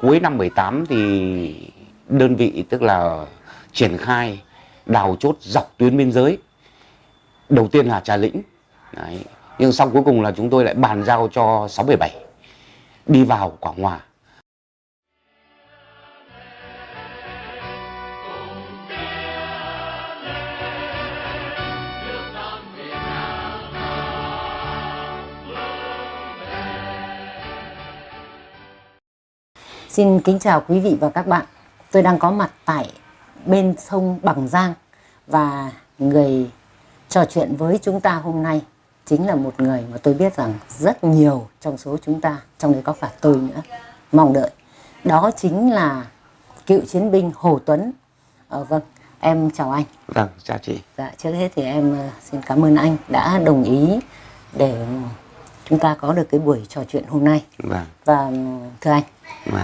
cuối năm 18 thì đơn vị tức là triển khai đào chốt dọc tuyến biên giới. Đầu tiên là Trà Lĩnh. Đấy. nhưng sau cuối cùng là chúng tôi lại bàn giao cho 677 đi vào Quảng Hòa. Xin kính chào quý vị và các bạn. Tôi đang có mặt tại bên sông Bằng Giang và người trò chuyện với chúng ta hôm nay chính là một người mà tôi biết rằng rất nhiều trong số chúng ta, trong đấy có cả tôi nữa, mong đợi. Đó chính là cựu chiến binh Hồ Tuấn. Ờ, vâng, em chào anh. Vâng, chào chị. Dạ, trước hết thì em ờ, xin cảm ơn anh đã đồng ý để chúng ta có được cái buổi trò chuyện hôm nay. Vâng. Và thưa anh, Vâng.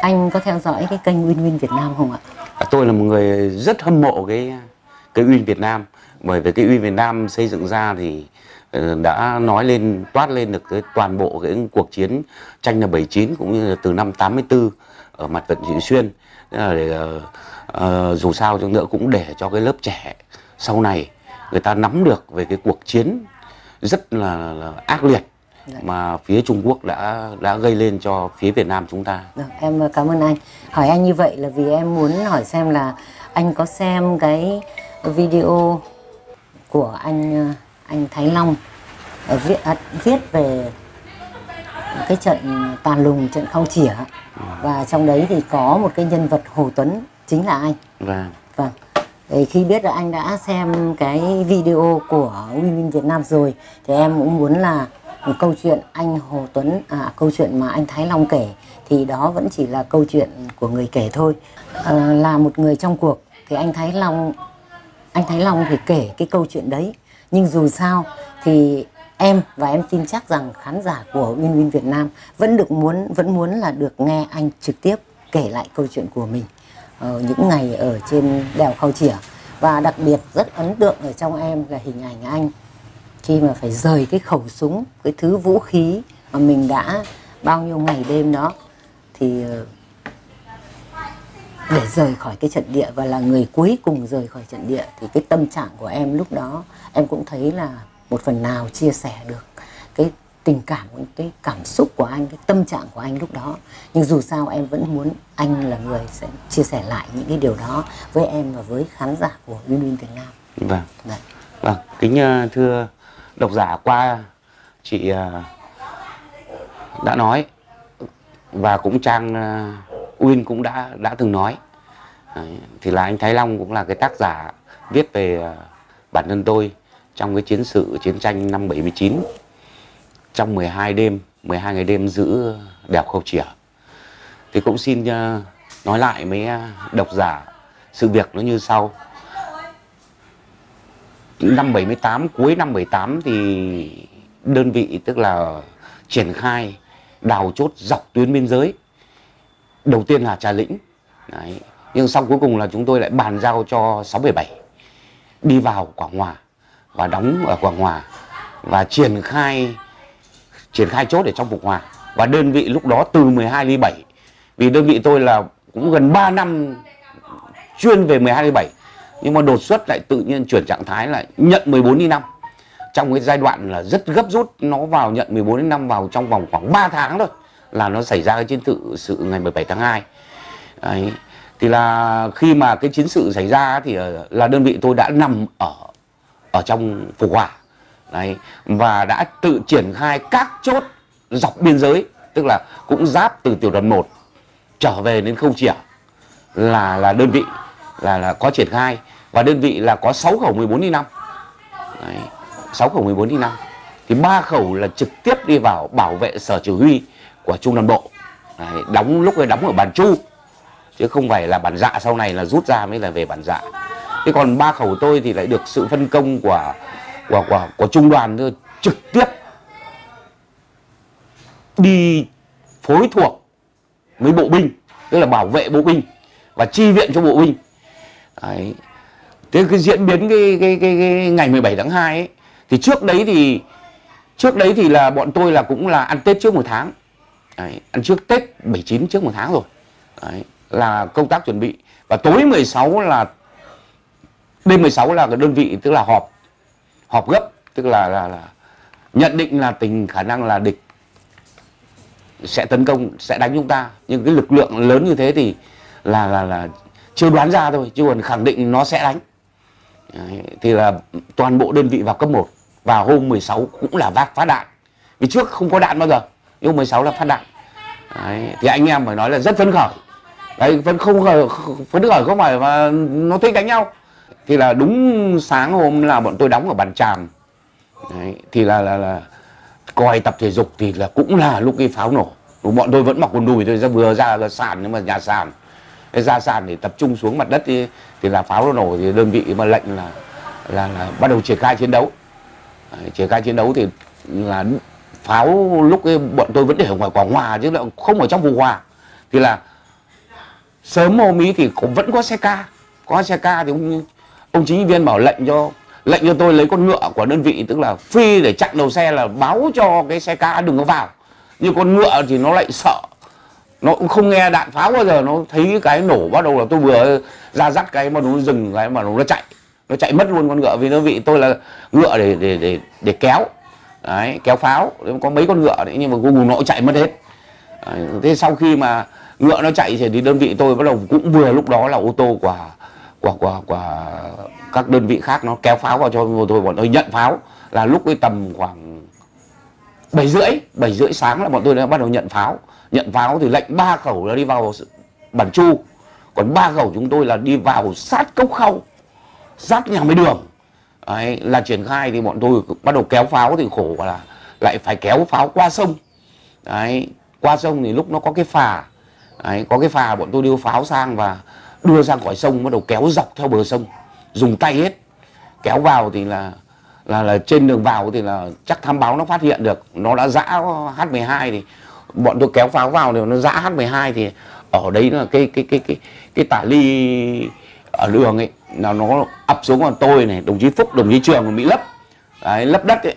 anh có theo dõi cái kênh Win Win Việt Nam không ạ? À, Tôi là một người rất hâm mộ cái cái Uyên Việt Nam bởi vì cái Uyên Việt Nam xây dựng ra thì ờ, đã nói lên toát lên được cái toàn bộ cái cuộc chiến tranh năm 79 cũng như là từ năm 84 ở mặt trận Trị Xuyên là để, ờ, dù sao cho nữa cũng để cho cái lớp trẻ sau này người ta nắm được về cái cuộc chiến rất là, là ác liệt Dạ. mà phía Trung Quốc đã đã gây lên cho phía Việt Nam chúng ta. Được, em cảm ơn anh. Hỏi anh như vậy là vì em muốn hỏi xem là anh có xem cái video của anh anh Thái Long ờ, viết à, viết về cái trận tàn lùng trận khao chỉa và trong đấy thì có một cái nhân vật Hồ Tuấn chính là anh. Và Vâng. Thì khi biết là anh đã xem cái video của Women Việt Nam rồi thì em cũng muốn là câu chuyện anh Hồ Tuấn à câu chuyện mà anh Thái Long kể thì đó vẫn chỉ là câu chuyện của người kể thôi. À, là một người trong cuộc thì anh Thái Long anh Thái Long thì kể cái câu chuyện đấy. Nhưng dù sao thì em và em tin chắc rằng khán giả của Win Win Việt Nam vẫn được muốn vẫn muốn là được nghe anh trực tiếp kể lại câu chuyện của mình ờ, những ngày ở trên đèo Khao Chỉa. Và đặc biệt rất ấn tượng ở trong em là hình ảnh anh khi mà phải rời cái khẩu súng cái thứ vũ khí mà mình đã bao nhiêu ngày đêm đó thì ờ, để rời khỏi cái trận địa và là người cuối cùng rời khỏi trận địa thì cái tâm trạng của em lúc đó em cũng thấy là một phần nào chia sẻ được cái tình cảm cái cảm xúc của anh cái tâm trạng của anh lúc đó nhưng dù sao em vẫn muốn anh là người sẽ chia sẻ lại những cái điều đó với em và với khán giả của Win Win Việt Nam vâng. Đấy. Vâng, kính ờ, thưa độc giả qua chị à, đã nói và cũng Trang à, Uyên cũng đã đã từng nói. À, thì là anh Thái Long cũng là cái tác giả viết về bản thân tôi trong cái chiến sự chiến tranh năm 79 trong 12 đêm 12 ngày đêm giữ đèo Khâu Chỉa thì cũng xin nói lại mấy độc giả sự việc nó như sau năm 78 cuối năm 78 thì đơn vị tức là triển khai đào chốt dọc tuyến biên giới. Đầu tiên là Trà Lĩnh. Đấy. nhưng sau cuối cùng là chúng tôi lại bàn giao cho 677 đi vào Quảng Hòa và đóng ở Quảng Hòa và triển khai triển khai chốt ở trong Phục Hòa. Và đơn vị lúc đó từ 12 ly 7 vì đơn vị tôi là cũng gần 3 năm chuyên về 12 ly 7 nhưng mà đột xuất lại tự nhiên chuyển trạng thái lại nhận 14 đi 5 trong cái giai đoạn là rất gấp rút, nó vào nhận 14 đến 5 vào trong vòng khoảng 3 tháng thôi, là nó xảy ra cái chiến tự sự ngày 17 tháng 2 Đấy. thì là khi mà cái chiến sự xảy ra thì ờ, là đơn vị tôi đã nằm ở ở trong phục hỏa Đấy. và đã tự triển khai các chốt dọc biên giới, tức là cũng giáp từ tiểu đoàn 1 trở về đến không chỉa là là đơn vị, là là có triển khai và đơn vị là có 6 khẩu 14 đi 5 Đấy, 6 khẩu 14 đi 5 thì ba khẩu là trực tiếp đi vào bảo vệ sở chỉ huy của trung đoàn bộ. Đấy, đóng lúc ấy đóng ở bản chu. Chứ không phải là bản dạ sau này là rút ra mới là về bản dạ. Thế còn ba khẩu tôi thì lại được sự phân công của của của, của trung đoàn thôi trực tiếp đi phối thuộc với bộ binh tức là bảo vệ bộ binh và chi viện cho bộ binh. Đấy. Thế cái diễn biến cái, cái, cái, cái ngày 17 tháng 2 ấy thì trước đấy thì trước đấy thì là bọn tôi là cũng là ăn Tết trước một tháng. Đấy, ăn trước Tết 79 trước một tháng rồi. Đấy, là công tác chuẩn bị. Và tối 16 là đêm 16 là cái đơn vị tức là họp họp gấp tức là là, là nhận định là tình khả năng là địch sẽ tấn công sẽ đánh chúng ta. Nhưng cái lực lượng lớn như thế thì là là là chưa đoán ra thôi chứ còn khẳng định nó sẽ đánh. Đấy, thì là toàn bộ đơn vị vào cấp 1 và hôm 16 cũng là vác phát đạn. Vì trước không có đạn bao giờ nhưng hôm 16 là phát đạn. Đấy, thì anh em phải nói là rất phấn khởi. Đấy vẫn không khởi phấn khởi không phải mà nó thích đánh nhau. Thì là đúng sáng hôm là bọn tôi đóng ở bàn tràm. Đấy, thì là là là coi tập thể dục thì là cũng là lúc cái pháo nổ. Bọn tôi vẫn mặc quần đùi tôi ra vừa ra là sàn nhưng mà nhà sàn cái ra sàn để tập trung xuống mặt đất thì, thì là pháo nó nổ thì đơn vị mà lệnh là là, là bắt đầu triển khai chiến đấu. Triển khai chiến đấu thì là pháo lúc ấy bọn tôi vẫn để ở ngoài quảng hòa chứ không ở trong vùng hòa. Thì là sớm hôm ý thì cũng vẫn có xe ca có xe ca thì ông, ông chính viên bảo lệnh cho lệnh cho tôi lấy con ngựa của đơn vị tức là phi để chặn đầu xe là báo cho cái xe ca đừng có vào. Nhưng con ngựa thì nó lại sợ nó cũng không nghe đạn pháo bao giờ nó thấy cái nổ bắt đầu là tôi vừa ra dắt cái mà nó dừng cái mà nó chạy. Nó chạy mất luôn con ngựa vì nó vị tôi là ngựa để để để để kéo. Đấy kéo pháo. Có mấy con ngựa đấy nhưng mà cuối cùng nó chạy mất hết. Đấy, thế sau khi mà ngựa nó chạy thì đơn vị tôi bắt đầu cũng vừa lúc đó là ô tô của của của của các đơn vị khác nó kéo pháo vào cho tôi bọn tôi nhận pháo. Là lúc cái tầm khoảng bảy rưỡi bảy rưỡi sáng là bọn tôi đã bắt đầu nhận pháo. Nhận pháo thì lệnh ba khẩu là đi vào bản chu. Còn ba khẩu chúng tôi là đi vào sát cốc khâu sát nhà máy đường. Đấy, là triển khai thì bọn tôi bắt đầu kéo pháo thì khổ là lại phải kéo pháo qua sông. Đấy, qua sông thì lúc nó có cái phà. Đấy, có cái phà bọn tôi đưa pháo sang và đưa ra khỏi sông bắt đầu kéo dọc theo bờ sông dùng tay hết. Kéo vào thì là là là trên đường vào thì là chắc thám báo nó phát hiện được. Nó đã dã H12 thì bọn tôi kéo pháo vào thì nó dã H12 thì ở đấy là cái cái cái cái cái tả ly ở đường ấy là nó ập xuống còn tôi này đồng chí Phúc đồng chí Trường bị lấp. Đấy, lấp đất ấy.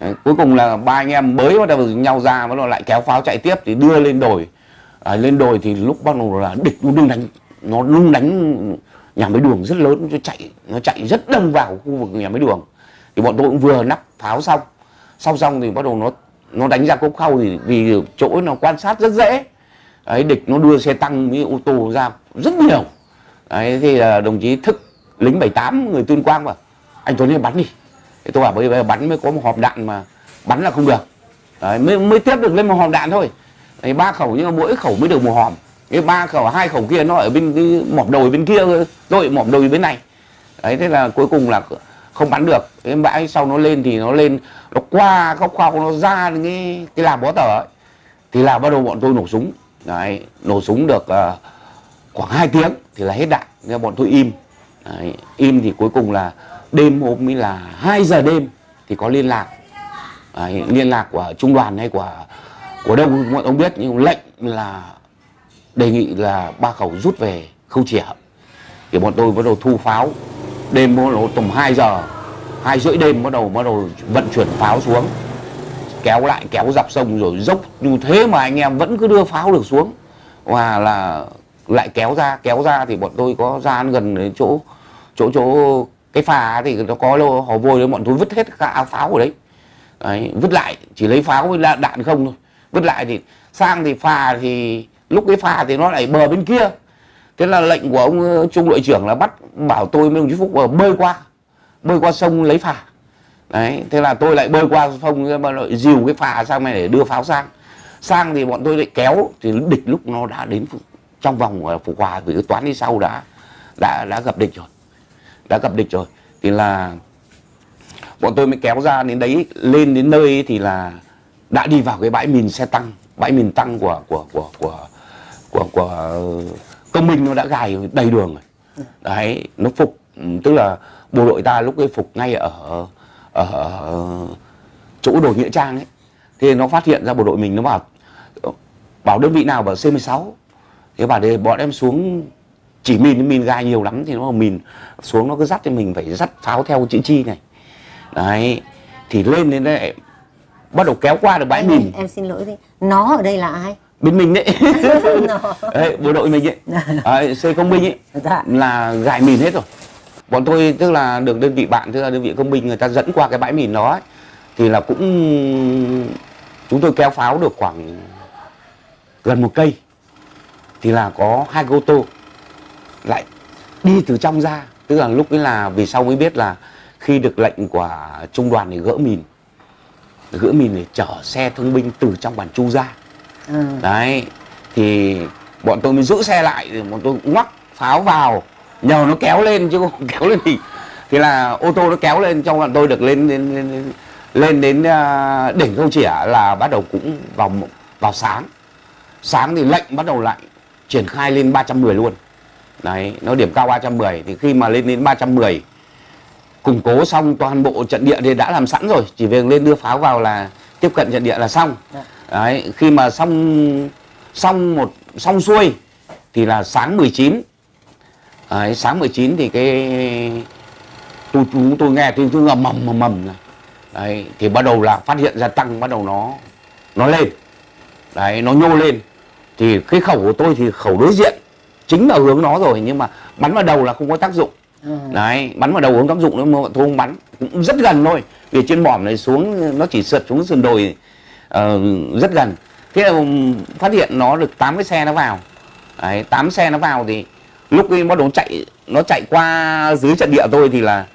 Đấy, cuối cùng là ba anh em mới bắt đầu nhau ra bắt đầu lại kéo pháo chạy tiếp thì đưa lên đồi. À, lên đồi thì lúc bắt đầu là địch nó đương đánh nó lung đánh nhà máy đường rất lớn nó chạy nó chạy rất đông vào khu vực nhà máy đường thì bọn tôi cũng vừa nắp pháo xong. Sau xong thì bắt đầu nó nó đánh ra cốc khâu thì vì chỗ nó quan sát rất dễ. Ấy địch nó đưa xe tăng với ô tô ra rất nhiều. Đấy thì là đồng chí thức lính 78 người tuyên quang mà anh tuấn đi bắn đi. Thì tôi bảo bây giờ bắn mới có một hộp đạn mà bắn là không được. Đấy, mới mới tiếp được lên một hòm đạn thôi. Đấy, ba khẩu nhưng mà mỗi khẩu mới được một hòm cái ba khẩu hai khẩu kia nó ở bên cái mỏm đồi bên kia rồi mỏm đồi bên này. Đấy thế là cuối cùng là không bắn được. Cái bãi sau nó lên thì nó lên nó qua góc khoa nó ra cái cái làm bó tờ ấy. Thì là bắt đầu bọn tôi nổ súng. Đấy nổ súng được uh, khoảng 2 tiếng thì là hết đạn. Nên bọn tôi im. Đấy, im thì cuối cùng là đêm hôm mới là 2 giờ đêm thì có liên lạc. Đấy, liên lạc của trung đoàn hay của của đâu mọi ông biết. Nhưng lệnh là đề nghị là ba khẩu rút về khâu chỉa. Thì bọn tôi bắt đầu thu pháo đêm mua đầu tầm 2 giờ, hai rưỡi đêm bắt đầu bắt đầu vận chuyển pháo xuống. Kéo lại, kéo dọc sông rồi dốc. Như thế mà anh em vẫn cứ đưa pháo được xuống. Và là lại kéo ra kéo ra thì bọn tôi có ra gần đến chỗ chỗ chỗ cái phà thì nó có lô hồ vôi đấy, bọn tôi vứt hết cả pháo ở đấy. đấy, vứt lại, chỉ lấy pháo với đạn không thôi. Vứt lại thì sang thì phà thì, lúc cái phà thì nó lại bờ bên kia thế là lệnh của ông ờ, trung đội trưởng là bắt bảo tôi với đồng chí phúc ờ, bơi qua bơi qua sông lấy phà. Đấy thế là tôi lại bơi qua sông mà lại dìu cái phà sang này để đưa pháo sang. Sang thì bọn tôi lại kéo thì địch lúc nó đã đến trong vòng ờ, phục hòa vì cái toán đi sau đã đã đã gặp địch rồi. Đã gặp địch rồi. Thì là bọn tôi mới kéo ra đến đấy lên đến nơi thì là đã đi vào cái bãi mìn xe tăng bãi mìn tăng của của của của của, của công minh nó đã gài đầy đường rồi. Đấy nó phục tức là bộ đội ta lúc ấy phục ngay ở ở, chỗ đồi nghĩa trang ấy. Thì nó phát hiện ra bộ đội mình nó bảo bảo đơn vị nào bảo C16 thế bảo để bọn em xuống chỉ mìn mìn gai nhiều lắm thì nó mìn xuống nó cứ dắt thì mình phải dắt pháo theo chữ chi này. Đấy thì lên đến đây bắt đầu kéo qua được bãi Anh mìn. em xin lỗi đi nó ở đây là ai bên mình đấy. Đấy, bộ đội mình ấy. Đấy, C công binh ấy dạ. là gài mìn hết rồi. Bọn tôi tức là được đơn vị bạn tức là đơn vị công binh người ta dẫn qua cái bãi mìn đó ấy, thì là cũng chúng tôi kéo pháo được khoảng gần một cây thì là có hai ô tô lại đi từ trong ra. Tức là lúc ấy là vì sau mới biết là khi được lệnh của trung đoàn để gỡ mìn. Gỡ mìn để chở xe thương binh từ trong bản chu ra ừ. đấy thì bọn tôi mới giữ xe lại thì bọn tôi ngoắc pháo vào. Nhờ nó kéo lên chứ không kéo lên thì thì là ô tô nó kéo lên trong bọn tôi được lên lên lên, lên đến à, đỉnh câu chỉa là bắt đầu cũng vào vào sáng. Sáng thì lệnh bắt đầu lại triển khai lên 310 luôn. Đấy nó điểm cao 310 thì khi mà lên đến 310 củng cố xong toàn bộ trận địa thì đã làm sẵn rồi. Chỉ việc lên đưa pháo vào là tiếp cận trận địa là xong. Dạ. Đấy khi mà xong xong một xong xuôi thì là sáng 19 đấy, sáng 19 thì cái tôi chúng tôi nghe tiếng tiếng ầm mầm mầm mầm này. đấy thì bắt đầu là phát hiện ra tăng bắt đầu nó nó lên. Đấy nó nhô lên. Thì cái khẩu của tôi thì khẩu đối diện chính là hướng nó rồi nhưng mà bắn vào đầu là không có tác dụng. Ừ. đấy bắn vào đầu hướng tác dụng nữa mà tôi không bắn. Cũng rất gần thôi vì trên mỏm này xuống nó chỉ sượt xuống sườn đồi uh, rất gần. Thế là phát hiện nó được 8 cái xe nó vào. Đấy 8 xe nó vào thì lúc ấy bắt đầu chạy nó chạy qua dưới trận địa tôi thì là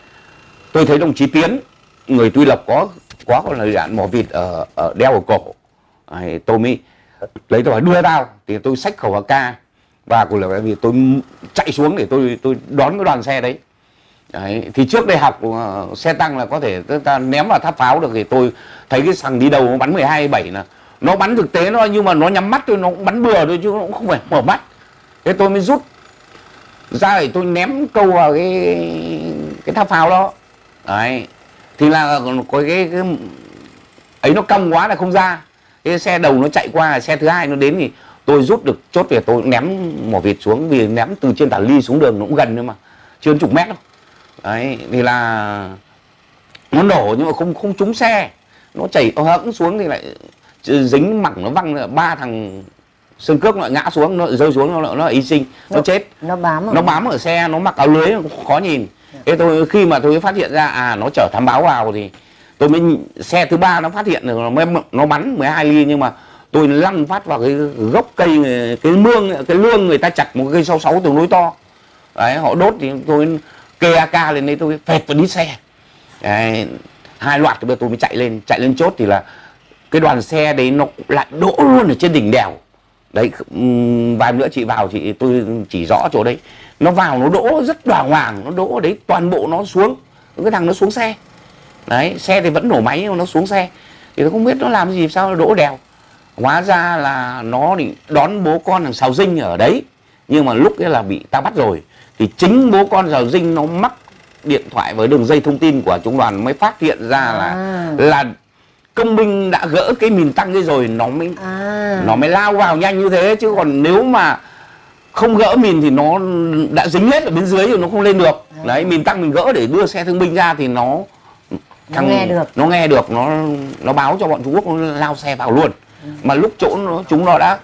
tôi thấy đồng chí tiến người tuy lập có có lời đạn mỏ vịt ở, ở đeo ở cổ. Đấy, tôi mới lấy tôi hỏi đưa tao thì tôi xách khẩu AK. Và của là vì tôi chạy xuống để tôi tôi đón cái đoàn xe đấy. Đấy, thì trước đây học uh, xe tăng là có thể ta- ta ném vào tháp pháo được thì tôi thấy cái thằng đi đầu nó bắn 12 7 là nó bắn thực tế nó nhưng mà nó nhắm mắt thôi nó cũng bắn bừa thôi chứ nó cũng không phải mở mắt. Thế tôi mới rút. Ra để tôi ném câu vào cái cái tháp pháo đó. Đấy thì là có cái, cái ấy nó cong quá là không ra. Cái xe đầu nó chạy qua xe thứ hai nó đến thì tôi rút được chốt về tôi ném mỏ vịt xuống vì ném từ trên tả ly xuống đường nó cũng gần nữa mà. Chưa đến chục mét đâu đấy thì là nó nổ nhưng mà không không trúng xe. Nó chảy hẫng xuống thì lại dính mẳng nó văng ba thằng sơn cước nó lại ngã xuống nó lại rơi xuống nó nó y sinh nó Nó- chết. nó bám ở nó bám ở xe nó mặc áo lưới khó nhìn. Thế tôi khi mà tôi phát hiện ra à nó chở thám báo vào thì tôi mới xe thứ ba nó phát hiện được nó mới nó bắn 12 ly nhưng mà tôi lăn phát vào cái gốc cây cái mương cái lương người ta chặt một cây 66 tương đối to. Đấy họ đốt thì tôi kê AK lên đấy tôi phẹt vào đít xe. Đấy, hai loạt thì bây giờ tôi mới chạy lên chạy lên chốt thì là cái đoàn xe đấy nó lại đỗ luôn ở trên đỉnh đèo. Đấy vài nữa chị vào chị tôi chỉ rõ chỗ đấy. Nó vào nó đỗ rất đoàng hoàng nó đỗ đấy toàn bộ nó xuống cái thằng nó xuống xe. Đấy xe thì vẫn nổ máy nhưng mà nó xuống xe. Thì tôi không biết nó làm gì sao nó đỗ đèo. Hóa ra là nó thì đón bố con thằng sào dinh ở đấy nhưng mà lúc ấy là bị ta bắt rồi thì chính bố con sào dinh nó mắc điện thoại với đường dây thông tin của trung đoàn mới phát hiện ra là À. là công binh đã gỡ cái mìn tăng ấy rồi nó mới à. nó mới lao vào nhanh như thế. Chứ còn nếu mà không gỡ mìn thì nó đã dính hết ở bên dưới rồi nó không lên được. Đấy mìn tăng mình gỡ để đưa xe thương binh ra thì nó Nó nghe được. nó nghe được nó nó báo cho bọn Trung Quốc nó lao xe vào luôn. Mà lúc chỗ nó chúng nó đã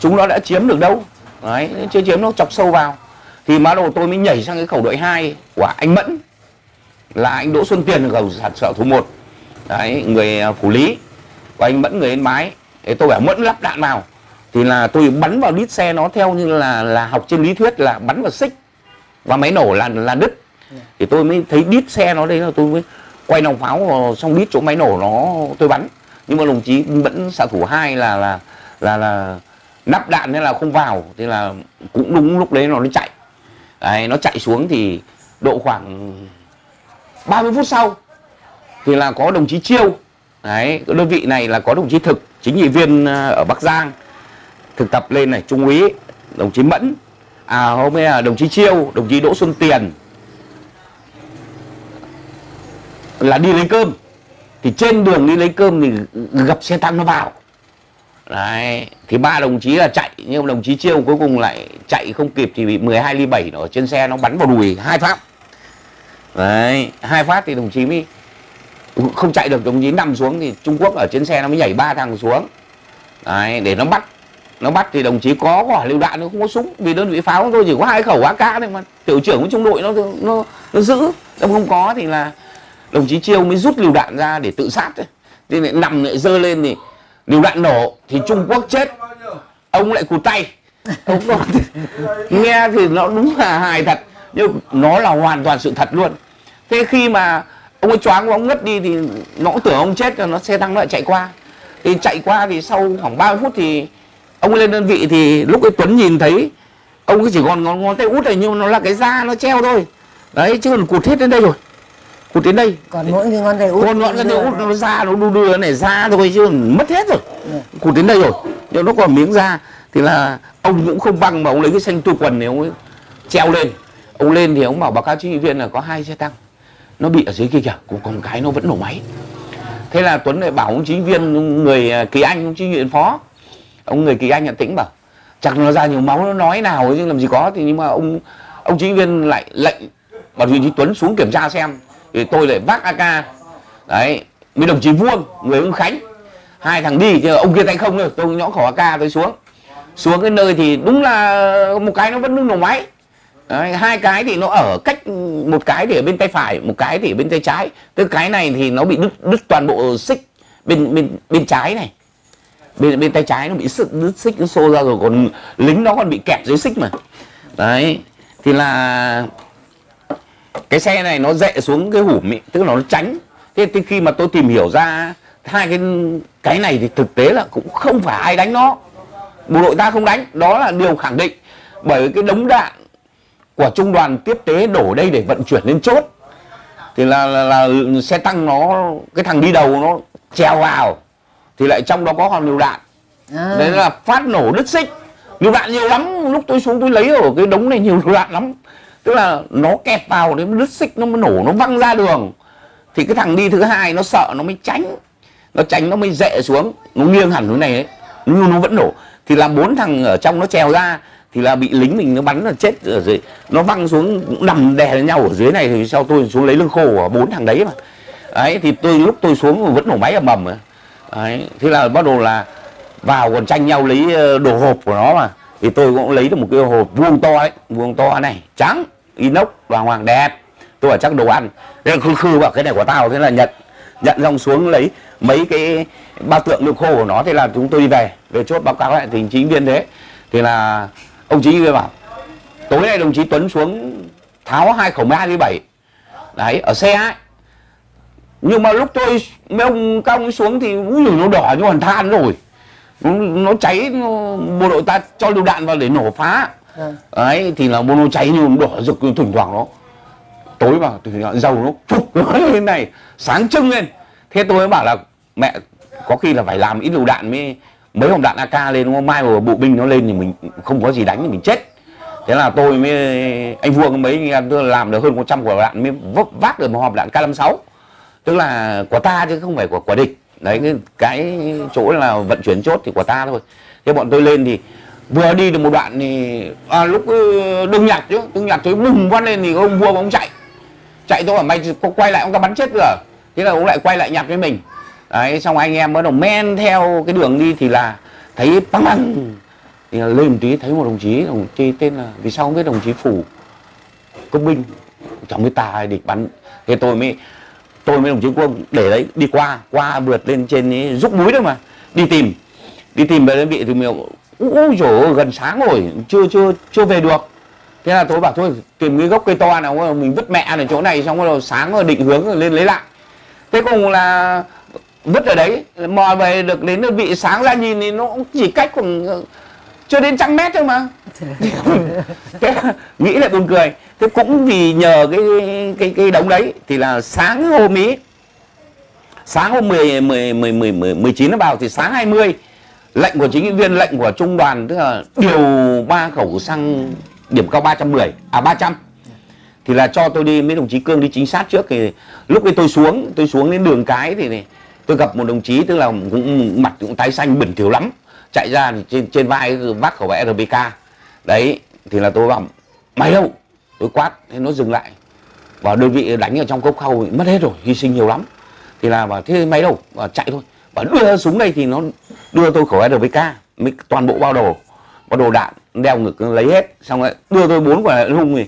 chúng nó đã chiếm được đâu. Đấy chưa chiếm nó chọc sâu vào thì má đầu tôi mới nhảy sang cái khẩu đội 2 của anh Mẫn. Là anh Đỗ Xuân Tiền ở khẩu sản sở thủ 1 đấy, người à, phủ lý. Và anh Mẫn người Yên Bái. Thì tôi bảo, Mẫn lắp đạn vào. Thì là tôi bắn vào đít xe nó theo như là là học trên lý thuyết là bắn vào xích. Và máy nổ là là đứt. Thì tôi mới thấy đít xe nó đây là tôi mới quay nòng pháo vào xong đít chỗ máy nổ nó, tôi bắn. Nhưng mà đồng chí vẫn xạ thủ hai là là là là nắp đạn nên là không vào. Thế là cũng đúng lúc đấy nó nó chạy đấy, nó chạy xuống thì độ khoảng 30 phút sau thì là có đồng chí chiêu. Đấy cái đơn vị này là có đồng chí thực chính ủy viên à, ở bắc giang thực tập lên này trung úy đồng chí mẫn à hôm nay là đồng chí chiêu đồng chí đỗ xuân tiền. Là đi lấy cơm. Thì trên đường đi lấy cơm thì gặp xe tăng nó vào đấy, thì ba đồng chí là chạy, nhưng đồng chí chiêu cuối cùng lại chạy không kịp thì bị 12 ly 7 ở trên xe nó bắn vào đùi hai phát đấy, hai phát thì đồng chí mới không chạy được, đồng chí nằm xuống thì Trung Quốc ở trên xe nó mới nhảy ba thằng xuống. Đấy, để nó bắt nó bắt thì đồng chí có quả lưu đạn, nó không có súng, vì đơn vị pháo thôi tôi chỉ có hai khẩu AK thôi mà. Tiểu trưởng của trung đội nó nó nó giữ, nó không có thì là đồng chí chiêu mới rút lưu đạn ra để tự sát thôi thì lại nằm lại dơ lên thì lựu đạn nổ thì Trung Quốc chết. Ông lại cụt tay. Ông nói, nghe thì nó đúng là hài thật nhưng nó là hoàn toàn sự thật luôn. Thế khi mà ông ấy choáng ông ngất đi thì nó cũng tưởng ông chết rồi nó xe tăng nó lại chạy qua. Thì chạy qua thì sau khoảng 30 phút thì ông lên đơn vị thì lúc ấy Tuấn nhìn thấy ông ấy chỉ còn ngón, ngón tay út này nhưng mà nó là cái da nó treo thôi. Đấy chứ còn cụt hết đến đây rồi cụt đến đây. Còn mỗi cái ngón tay út còn ngón tay út nó da nó đu đưa này da thôi chứ mất hết rồi. Cụt đến đây rồi. Nhưng nó còn miếng da thì là ông cũng không băng mà ông lấy cái xanh tu quần này ông ấy treo lên. Ông lên thì ông bảo báo cáo huy viên là có hai xe tăng. Nó bị ở dưới kia kìa cũng còn cái nó vẫn nổ máy. Thế là tuấn lại bảo ông chính viên người à, kỳ anh ông chính viên phó. Ông người kỳ anh nhận tĩnh bảo chắc nó ra nhiều máu nó nói nào chứ làm gì có. Thì nhưng mà ông ông chính viên lại lệnh bảo trí tuấn xuống kiểm tra xem thì tôi lại vác ak đấy mấy đồng chí vuông người ông khánh. Hai thằng đi thì ông kia tay không rồi tôi nhõ khẩu ak tôi xuống. Xuống cái nơi thì đúng là một cái nó vẫn đứng nổ máy. Đấy, hai cái thì nó ở cách một cái thì ở bên tay phải một cái thì ở bên tay trái. Tức cái này thì nó bị đứt đứt toàn bộ xích bên bên bên trái này. Bên bên tay trái nó bị sức đứt xích nó xô ra rồi còn lính nó còn bị kẹp dưới xích mà. Đấy thì là cái xe này nó dệ xuống cái hủm ý, tức là nó tránh. Thế thì khi mà tôi tìm hiểu ra hai cái cái này thì thực tế là cũng không phải ai đánh nó. Bộ đội ta không đánh đó là điều khẳng định. Bởi cái đống đạn của trung đoàn tiếp tế đổ đây để vận chuyển lên chốt thì là, là, là xe tăng nó cái thằng đi đầu nó treo vào thì lại trong đó có hòn lựu đạn. À. đấy là phát nổ đứt xích. Lựu đạn nhiều lắm lúc tôi xuống tôi lấy ở cái đống này nhiều lựu đạn lắm tức là nó kẹp vào đến đứt xích, nó mới nổ, nó văng ra đường. Thì cái thằng đi thứ hai nó sợ nó mới tránh, nó tránh nó mới dệ xuống. Nó nghiêng hẳn hướng này ấy nhưng nó vẫn nổ. Thì là bốn thằng ở trong nó trèo ra, thì là bị lính mình nó bắn là chết ở dưới. Nó văng xuống nằm đè lên nhau ở dưới này, thì sau tôi xuống lấy lưng khô của bốn thằng đấy mà. Đấy, thì tôi lúc tôi xuống vẫn nổ máy ầm ầm đấy, thế là bắt đầu là vào còn tranh nhau lấy ờ, đồ hộp của nó mà thì tôi cũng lấy được một cái hộp vuông to ấy vuông to này trắng inox hoàng hoàng đẹp. Tôi bảo chắc đồ ăn. Thế khư khư bảo cái này của tao. Thế là nhận nhận xong xuống lấy mấy cái bao tượng nước khô của nó. Thế là chúng tôi đi về về chốt báo cáo lại thì chính viên thế. Thì là ông chí kia bảo tối nay đồng chí Tuấn xuống tháo hai khẩu 27 đấy ở xe ấy. Nhưng mà lúc tôi mấy ông cao xuống thì cũng giời, nó đỏ như hoàn than rồi nó cháy nó, bộ đội ta cho lựu đạn vào để nổ phá. Ừ. đấy thì là nó cháy như đỏ rực thỉnh thoảng nó tối mà thì dầu nó phục lên này sáng trưng lên. Thế tôi mới bảo là mẹ có khi là phải làm ít lựu đạn mới mấy hồng đạn AK lên đúng không? Mai mà bộ binh nó lên thì mình không có gì đánh thì mình chết. Thế là tôi mới anh vuông mấy anh em tôi làm được hơn 100 quả đạn mới vấp vác được một hộp đạn K56 tức là của ta chứ không phải của của địch đấy cái, cái chỗ là vận chuyển chốt thì của ta thôi. Thế bọn tôi lên thì vừa đi được một đoạn thì à, lúc ờ, đông nhặt chứ đừng nhặt tôi bùng quát lên thì ông vua ông chạy. Chạy tôi bảo mày có quay lại ông ta bắn chết rồi. Thế là ông lại quay lại nhặt với mình. Đấy xong anh em bắt đầu men theo cái đường đi thì là thấy băng băng. Thì là lên một tí thấy một đồng chí đồng chí tên là vì sao không biết đồng chí phủ? Công binh chẳng biết ta địch bắn. Thế tôi mới tôi với đồng chí quân để đấy đi qua qua vượt lên trên ấy, rúc núi đấy mà đi tìm. Đi tìm về đơn vị thì mình ui dồi gần sáng rồi chưa chưa chưa về được. Thế là tôi bảo thôi tìm cái gốc cây to nào mình vứt mẹ ở chỗ này xong rồi sáng rồi định hướng rồi lên lấy lại. Thế cùng là vứt ở đấy mò về được đến đơn vị sáng ra nhìn thì nó cũng chỉ cách khoảng chưa đến trăm mét thôi mà. Thế là nghĩ lại buồn cười. Thế cũng vì nhờ cái cái cái đống đấy thì là sáng hôm ý sáng hôm 10 10 10 10 10 19 nó vào thì sáng 20 lệnh của chính viên lệnh của trung đoàn tức là điều ba khẩu xăng điểm cao 310 à 300 thì là cho tôi đi mấy đồng chí cương đi chính xác trước thì lúc ấy tôi xuống tôi xuống đến đường cái thì này, tôi gặp một đồng chí tức là cũng mặt cũng tái xanh bẩn thỉu lắm chạy ra thì trên trên vai vác khẩu RPK đấy thì là tôi bảo mày đâu? Tôi quát thế nó dừng lại. Và đơn vị đánh ở trong cốc khâu mất hết rồi hy sinh nhiều lắm. Thì là bảo thế máy đâu? Và chạy thôi. Và đưa súng đây thì nó đưa tôi khẩu RPK mới toàn bộ bao đồ bao đồ đạn đeo ngực lấy hết. Xong rồi đưa tôi bốn quả hung thì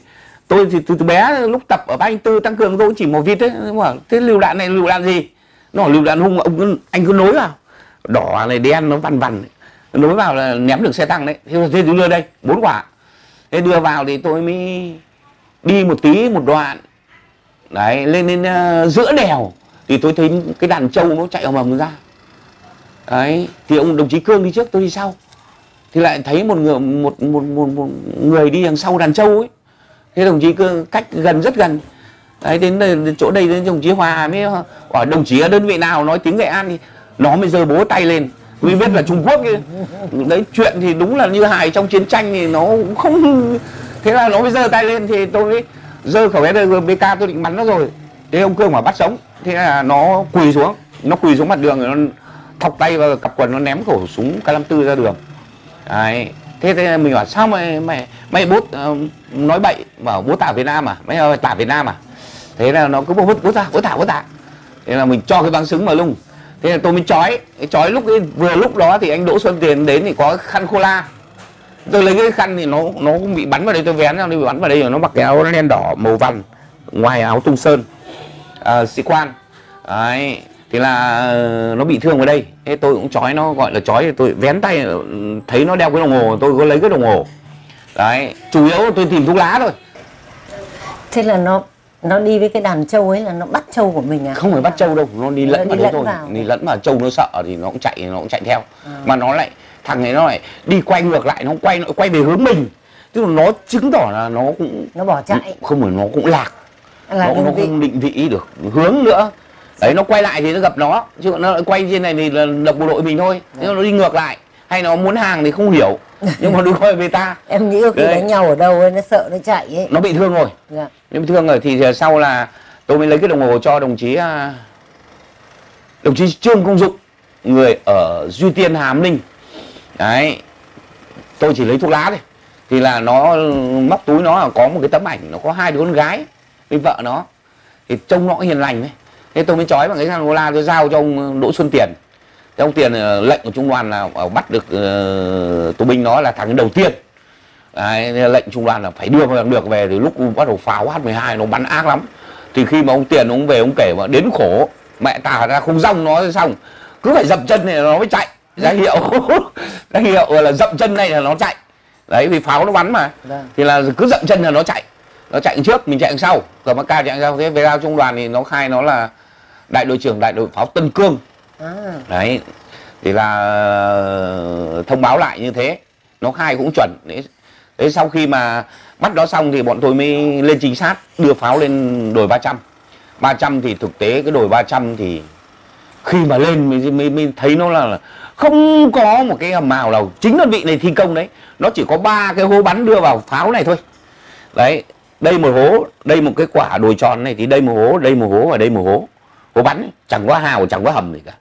tôi thì từ, từ bé lúc tập ở ba anh tư tăng cường tôi chỉ một vịt đấy mà thế lưu đạn này lưu đạn gì? Nó lưu đạn hung ông cứ, anh cứ nối vào. Đỏ này đen nó vằn vằn nối vào là ném được xe tăng đấy. Thế thế tôi đưa đây bốn quả. Thế đưa vào thì tôi mới đi một tí một đoạn. Đấy lên đến uh, giữa đèo thì tôi thấy cái đàn trâu nó chạy ầm ầm ra. Đấy thì ông đồng chí cương đi trước tôi đi sau. Thì lại thấy một người một một một, một người đi đằng sau đàn trâu ấy. Thế đồng chí cương cách gần rất gần. Đấy đến, đến chỗ đây đến đồng chí hòa mới hỏi đồng chí ở đơn vị nào? Nói tiếng nghệ an thì nó mới giơ bố tay lên vì biết là trung quốc kia đấy chuyện thì đúng là như hài trong chiến tranh thì nó cũng không thế là nó mới giơ tay lên thì tôi mới giơ khẩu SRBK tôi định bắn nó rồi. Thế ông cương mà bắt sống. Thế là nó quỳ xuống. Nó quỳ xuống mặt đường rồi nó thọc tay vào cặp quần nó ném khẩu súng K54 ra đường. Đấy. Thế, thế mình bảo sao mày mày mày bố uh, ờ, nói bậy? Bảo bố tả Việt Nam à? Mày ơi tả Việt Nam à? Thế là nó cứ bố bố tả bố tả bố tả. Thế là mình cho cái băng súng vào lung thế là tôi mới chói. Chói lúc ấy, vừa lúc đó thì anh Đỗ Xuân Tiền đến thì có khăn khô la. Tôi lấy cái khăn thì nó nó cũng bị bắn vào đây tôi vén nó bị bắn vào đây rồi nó mặc cái áo đen đỏ màu vằn ngoài áo tung sơn. À, sĩ quan. Đấy thì là ờ, nó bị thương ở đây. Thế tôi cũng chói nó gọi là chói tôi vén tay ờ, thấy nó đeo cái đồng hồ tôi có lấy cái đồng hồ. Đấy chủ yếu tôi tìm thuốc lá thôi. Thế là nó nó đi với cái đàn trâu ấy là nó bắt trâu của mình à? Không phải bắt trâu đâu nó đi lẫn Nó vào đi đấy lẫn thôi. vào. đi lẫn vào trâu nó sợ thì nó cũng chạy nó cũng chạy theo. À. mà nó lại thằng ấy nó lại đi quay ngược lại nó quay nó quay về hướng mình. Tức là nó chứng tỏ là nó cũng nó bỏ chạy. Không phải nó cũng lạc. Là nó, nó không định vị được hướng nữa. Đấy nó quay lại thì nó gặp nó. Chứ nó lại quay trên này thì là độc bộ đội mình thôi. Nhưng mà nó đi ngược lại. Hay nó muốn hàng thì không hiểu nhưng mà đừng coi về ta. Em nghĩ khi Đấy. đánh nhau ở đâu ấy nó sợ nó chạy ấy. Nó bị thương rồi. Dạ. nó bị thương rồi thì sau là tôi mới lấy cái đồng hồ cho đồng chí à, đồng chí trương công dụng người ở duy tiên hàm ninh. Đấy. Tôi chỉ lấy thuốc lá thôi. Thì là nó móc túi nó là có một cái tấm ảnh nó có hai đứa con gái với vợ nó. Thì trông nó hiền lành đấy thế tôi mới trói bằng cái cô la tôi giao cho ông đỗ xuân tiền thế ông tiền ờ, lệnh của trung đoàn là ờ, bắt được uh, tù binh nó là thằng đầu tiên. Đấy, lệnh trung đoàn là phải đưa bằng được về thì lúc bắt đầu pháo H12 nó bắn ác lắm. Thì khi mà ông tiền ông về ông kể mà đến khổ mẹ tả ra không rong nó xong. Cứ phải dậm chân này nó mới chạy. Ra hiệu ra hiệu là dậm chân này là nó chạy. Đấy vì pháo nó bắn mà. Vâng. thì là cứ dậm chân là nó chạy. Nó chạy trước mình chạy sau. Cầm AK chạy đằng sau thế về giao trung đoàn thì nó khai nó là đại đội trưởng đại đội pháo Tân Cương à, đấy thì là ờ, thông báo lại như thế. Nó khai cũng chuẩn. Đấy thế sau khi mà bắt đó xong thì bọn tôi mới lên trinh sát đưa pháo lên đồi 300 300 thì thực tế cái đồi 300 thì khi mà lên mới, mới, mới thấy nó là, là không có một cái hầm màu nào chính đơn vị này thi công đấy. Nó chỉ có ba cái hố bắn đưa vào pháo này thôi. Đấy đây một hố đây một cái quả đồi tròn này thì đây một hố đây một hố và đây một hố. Hố bắn chẳng có hào chẳng có hầm gì cả.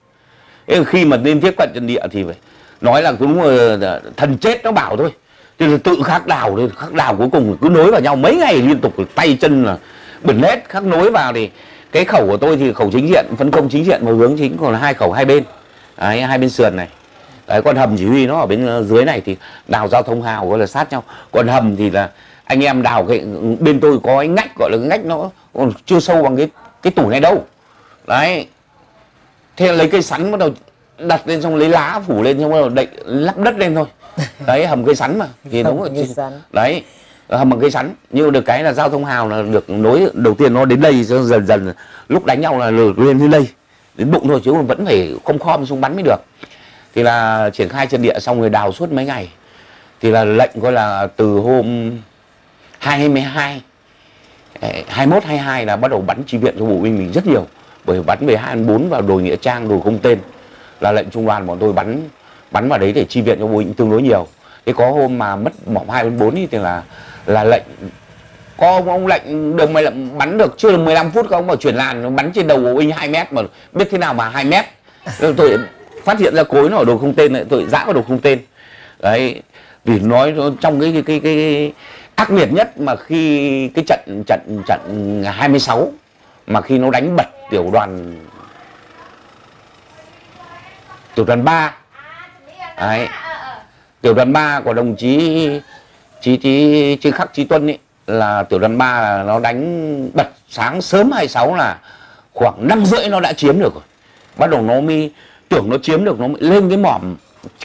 Thế khi mà lên tiếp cận trận địa thì phải nói là cũng ờ, thần chết nó bảo thôi. Thì là tự khắc đào thôi khắc đào cuối cùng cứ nối vào nhau mấy ngày liên tục tay chân là bẩn hết khắc nối vào thì cái khẩu của tôi thì khẩu chính diện phân công chính diện một hướng chính còn hai khẩu hai bên. Đấy, hai bên sườn này. Đấy còn hầm chỉ huy nó ở bên ờ, dưới này thì đào giao thông hào gọi là sát nhau. Còn hầm thì là anh em đào cái bên tôi có cái ngách gọi là cái ngách nó còn chưa sâu bằng cái cái tủ này đâu. Đấy thế lấy cây sắn bắt đầu đặt lên xong lấy lá phủ lên xong bắt đầu đậy lắp đất lên thôi. Đấy hầm cây sắn mà thì đúng rồi như đấy hầm bằng cây sắn. Nhưng được cái là giao thông hào là được nối đầu tiên nó đến đây dần dần lúc đánh nhau là lên đến đây. Đến bụng thôi chứ vẫn phải không khom xuống bắn mới được. Thì là triển khai trận địa xong rồi đào suốt mấy ngày. Thì là lệnh coi là từ hôm 22 eh, 21 22 là bắt đầu bắn chi viện cho bộ binh mình rất nhiều bởi bắn về 24 vào đồi nghĩa trang đồi không tên. Là lệnh trung đoàn bọn tôi bắn bắn vào đấy để chi viện cho bộ binh tương đối nhiều. Thế có hôm mà mất mỏng hai đến bốn thì là là lệnh có ông, ông lệnh được mày bắn được chưa được 15 phút không mà chuyển làn nó bắn trên đầu bộ binh 2 mét mà biết thế nào mà 2 mét. Tôi phát hiện ra cối nó ở đồ không tên này tôi dã vào đồ không tên. Đấy vì nói trong cái cái, cái, cái ác liệt nhất mà khi cái trận trận trận 26 mà khi nó đánh bật tiểu đoàn tiểu đoàn 3 đấy. Tiểu đoàn 3 của đồng chí chí chí chí khắc, chí tuân ấy là tiểu đoàn 3 là nó đánh bật sáng sớm 26 là khoảng năm rưỡi nó đã chiếm được rồi. Bắt đầu nó mới, tưởng nó chiếm được, nó mới lên cái mỏm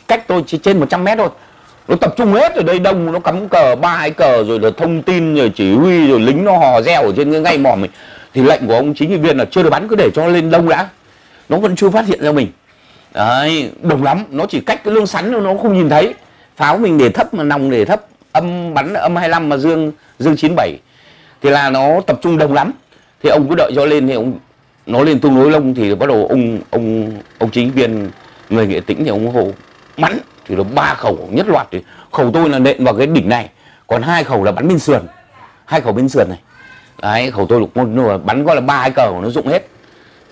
cách tôi chỉ trên 100 mét thôi. Nó tập trung hết ở đây, đông, nó cắm cờ, ba hai cờ, rồi là thông tin, rồi chỉ huy, rồi lính nó hò reo ở trên cái ngay mỏm mình thì lệnh của ông chính trị viên là chưa được bắn, cứ để cho lên đông đã. Nó vẫn chưa phát hiện ra mình. Đấy đông lắm. Nó chỉ cách cái lương sắn nó không nhìn thấy. Pháo mình để thấp mà nòng để thấp, âm bắn âm 25 mà dương dương 97 thì là nó tập trung đông lắm. Thì ông cứ đợi cho lên thì ông, nó lên tương đối lông thì bắt đầu ông ông ông chính viên, người nghệ tĩnh thì ông hồ bắn. Thì nó ba khẩu nhất loạt thì khẩu tôi là nện vào cái đỉnh này. Còn hai khẩu là bắn bên sườn. Hai khẩu bên sườn này đấy khẩu tôi lục môn bắn gọi là ba cái cờ nó dụng hết.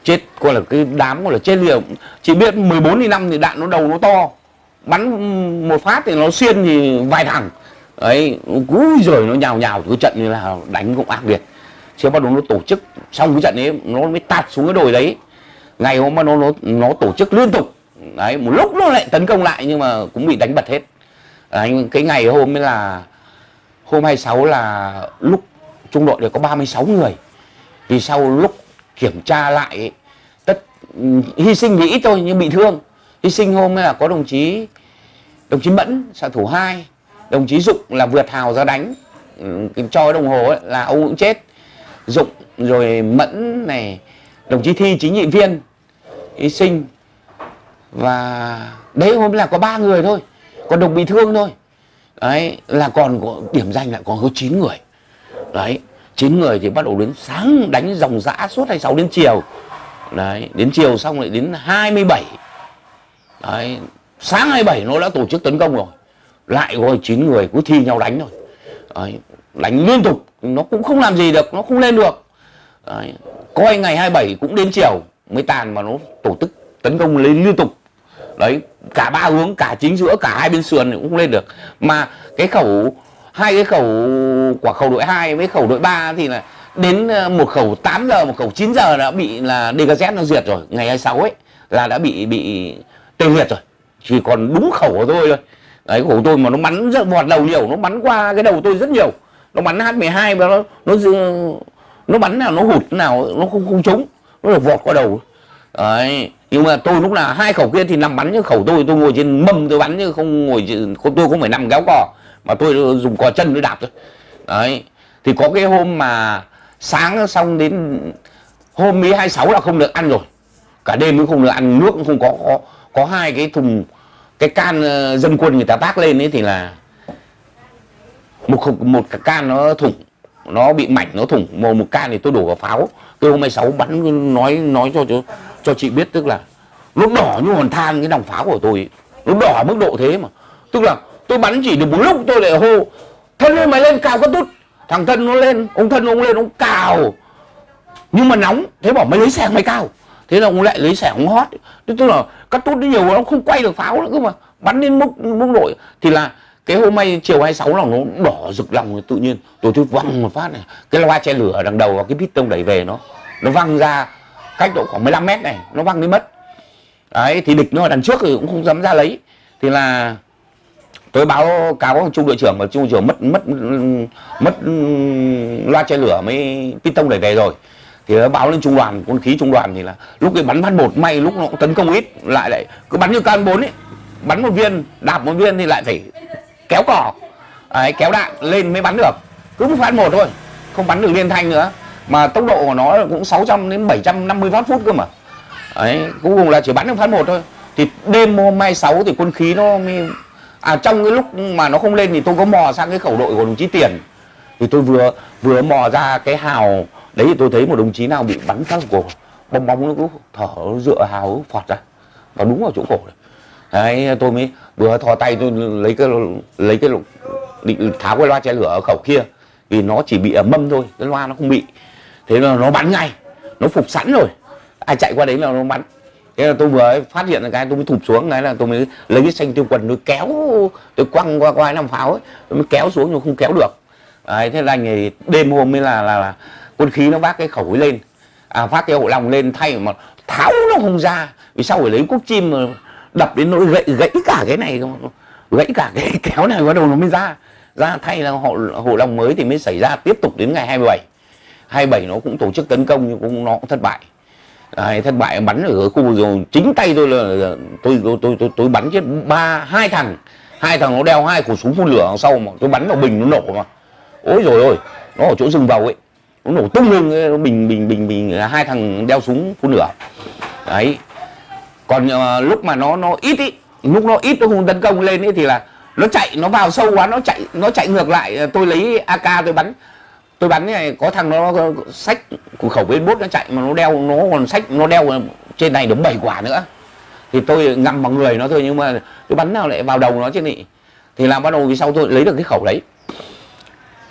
Chết coi là cái đám gọi là chết liều. Chỉ biết 14 đi năm thì đạn nó đầu nó to. Bắn một phát thì nó xuyên thì vài thằng ấy cúi rồi nó nhào nhào cái trận như là đánh cũng ác liệt. Chứ bắt đầu nó tổ chức. Xong cái trận ấy nó mới tạt xuống cái đồi đấy. Ngày hôm nó nó nó tổ chức liên tục. Đấy một lúc nó lại tấn công lại nhưng mà cũng bị đánh bật hết. Đấy, cái ngày hôm ấy là hôm 26 là lúc trung đội được có 36 người. Thì sau lúc kiểm tra lại tất hy sinh thì ít thôi nhưng bị thương. Hy sinh hôm là có đồng chí đồng chí mẫn xạ thủ 2 đồng chí dụng là vượt hào ra đánh ừ, cho đồng hồ ấy, là ông cũng chết. Dụng rồi mẫn này đồng chí thi chính trị viên hy sinh. Và đấy hôm là có ba người thôi còn đồng bị thương thôi. Đấy là còn có điểm danh lại còn có 9 người đấy chín người thì bắt đầu đến sáng đánh dòng dã suốt 26 đến chiều. Đấy đến chiều xong lại đến 27 đấy sáng 27 nó đã tổ chức tấn công rồi. Lại gọi chín người cứ thi nhau đánh rồi đấy, đánh liên tục nó cũng không làm gì được nó không lên được. Đấy. coi ngày 27 cũng đến chiều mới tàn mà nó tổ chức tấn công lên liên tục. Đấy cả ba hướng cả chính giữa cả hai bên sườn cũng không lên được. Mà cái khẩu hai cái khẩu quả khẩu đội 2 với khẩu đội 3 thì là đến ờ, một khẩu 8 giờ, một khẩu 9 giờ đã bị là DKZ nó diệt rồi, ngày 26 ấy, là đã bị bị tê liệt rồi. Chỉ còn đúng khẩu của tôi thôi. Đấy, khẩu tôi mà nó bắn rất vọt đầu nhiều, nó bắn qua cái đầu tôi rất nhiều. Nó bắn H12 và nó nó nó bắn nào, nó hụt nào, nó không không trúng. Nó là vọt qua đầu. Đấy, nhưng mà tôi lúc nào hai khẩu kia thì nằm bắn chứ khẩu tôi tôi ngồi trên mâm tôi bắn chứ không ngồi tôi không phải nằm kéo cò mà tôi dùng cò chân để đạp thôi. Đấy thì có cái hôm mà sáng xong đến hôm mấy 26 là không được ăn rồi. Cả đêm cũng không được ăn nước cũng không có có, có hai cái thùng cái can ờ, dân quân người ta vác lên ấy thì là một một cái can nó thủng nó bị mảnh nó thủng một một can thì tôi đổ vào pháo. Tôi hôm 26 bắn nói nói cho cho cho chị biết tức là nó đỏ như hòn than cái nòng pháo của tôi nó đỏ mức độ thế mà. Tức là tôi bắn chỉ được một lúc tôi lại hô, thân ơi, mày lên, cào cái tút. Thằng thân nó lên, ông thân ông lên, ông cào. Nhưng mà nóng, thế bảo mày lấy xẻng mày cào. Thế là ông lại lấy xẻng ông hót. Tức là cắt tút nó nhiều nó không quay được pháo nữa cơ mà. Bắn đến mức mức độ. Thì là cái hôm nay chiều 26 là nó đỏ rực lòng tự nhiên. Tôi tôi văng một phát này. Cái loa che lửa đằng đầu và cái piston đẩy về nó. Nó văng ra cách độ khoảng 15 mét này, nó văng đi mất. Đấy, thì địch nó ở đằng trước thì cũng không dám ra lấy. Thì là tôi báo cáo trung đội trưởng và trung đội trưởng mất mất mất loa che lửa mới piston đẩy về rồi. Thì nó báo lên trung đoàn, quân khí trung đoàn thì là lúc ấy bắn phát một may, lúc nó cũng tấn công ít, lại lại cứ bắn như can bốn ấy. Bắn một viên, đạp một viên thì lại phải kéo cỏ ấy kéo đạn lên mới bắn được. Cứ một phát một thôi, không bắn được liên thanh nữa. Mà tốc độ của nó cũng 600 đến 750 phát phút cơ mà. Ấy cuối cùng là chỉ bắn được phát một thôi. Thì đêm hôm 26 thì quân khí nó mới à trong cái lúc mà nó không lên thì tôi có mò sang cái khẩu đội của đồng chí tiền. Thì tôi vừa vừa mò ra cái hào, đấy thì tôi thấy một đồng chí nào bị bắn phát cổ, bong bóng nó cứ thở nó dựa hào phọt ra và đúng vào chỗ cổ này. đấy, tôi mới vừa thò tay tôi lấy cái lấy cái định tháo cái loa che lửa ở khẩu kia, vì nó chỉ bị ở mâm thôi, cái loa nó không bị. Thế là nó bắn ngay, nó phục sẵn rồi. Ai chạy qua đấy là nó bắn thế là tôi vừa phát hiện cái tôi mới thụp xuống cái là tôi mới lấy cái xanh tiêu quần tôi kéo tôi quăng qua qua năm pháo ấy tôi mới kéo xuống nhưng không kéo được. Đấy, thế là anh ấy đêm hôm mới là, là là quân khí nó vác cái khẩu ấy lên. À, phát cái hộ lòng lên thay mà tháo nó không ra. Vì sao phải lấy cúc chim mà đập đến nỗi gãy gãy cả cái này gãy cả cái kéo này bắt đầu nó mới ra. Ra thay là hộ hộ lòng mới thì mới xảy ra tiếp tục đến ngày 27 27 nó cũng tổ chức tấn công nhưng cũng nó cũng thất bại. Đấy, thất bại bắn ở khu vực rồi chính tay tôi là tôi tôi tôi tôi, tôi bắn chết ba hai thằng. Hai thằng nó đeo hai khẩu súng phun lửa đằng sau mà tôi bắn vào bình nó nổ mà. Ôi rồi ôi nó ở chỗ rừng vào ấy. Nó nổ tung lên nó bình bình bình bình hai thằng đeo súng phun lửa. Đấy. Còn uh, lúc mà nó nó ít ý lúc nó ít nó không tấn công lên ấy thì là nó chạy nó vào sâu quá nó chạy nó chạy ngược lại. Tôi lấy ak tôi bắn tôi bắn này có thằng nó sách của khẩu bên bốt nó chạy mà nó đeo nó còn sách nó đeo trên này đúng bảy quả nữa. Thì tôi ngắm vào người nó thôi nhưng mà tôi bắn nào lại vào đầu nó chứ nị thì làm bắt đầu vì sau tôi lấy được cái khẩu đấy.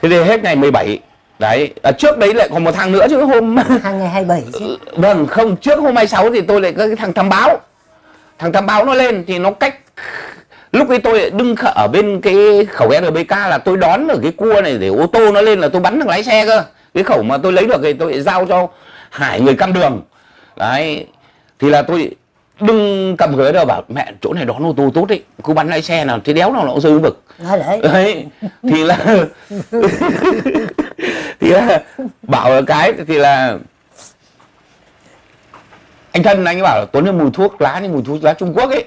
Thế thì hết ngày 17 đấy à, trước đấy lại còn một thằng nữa chứ hôm hàng ngày 27 chứ. Vâng không trước hôm 26 thì tôi lại có cái thằng tham báo. Thằng tham báo nó lên thì nó cách lúc ấy tôi đứng ở bên cái khẩu RBK là tôi đón ở cái cua này để ô tô nó lên là tôi bắn thằng lái xe cơ. Cái khẩu mà tôi lấy được thì tôi giao cho Hải người cam đường. Đấy thì là tôi đừng cầm ghế đâu bảo mẹ chỗ này đón ô tô tốt đấy cứ bắn lái xe nào thế đéo nào nó cũng rơi vực đấy, thì là thì là bảo cái thì là anh thân anh ấy bảo là tuấn là mùi thuốc lá như mùi thuốc lá trung quốc ấy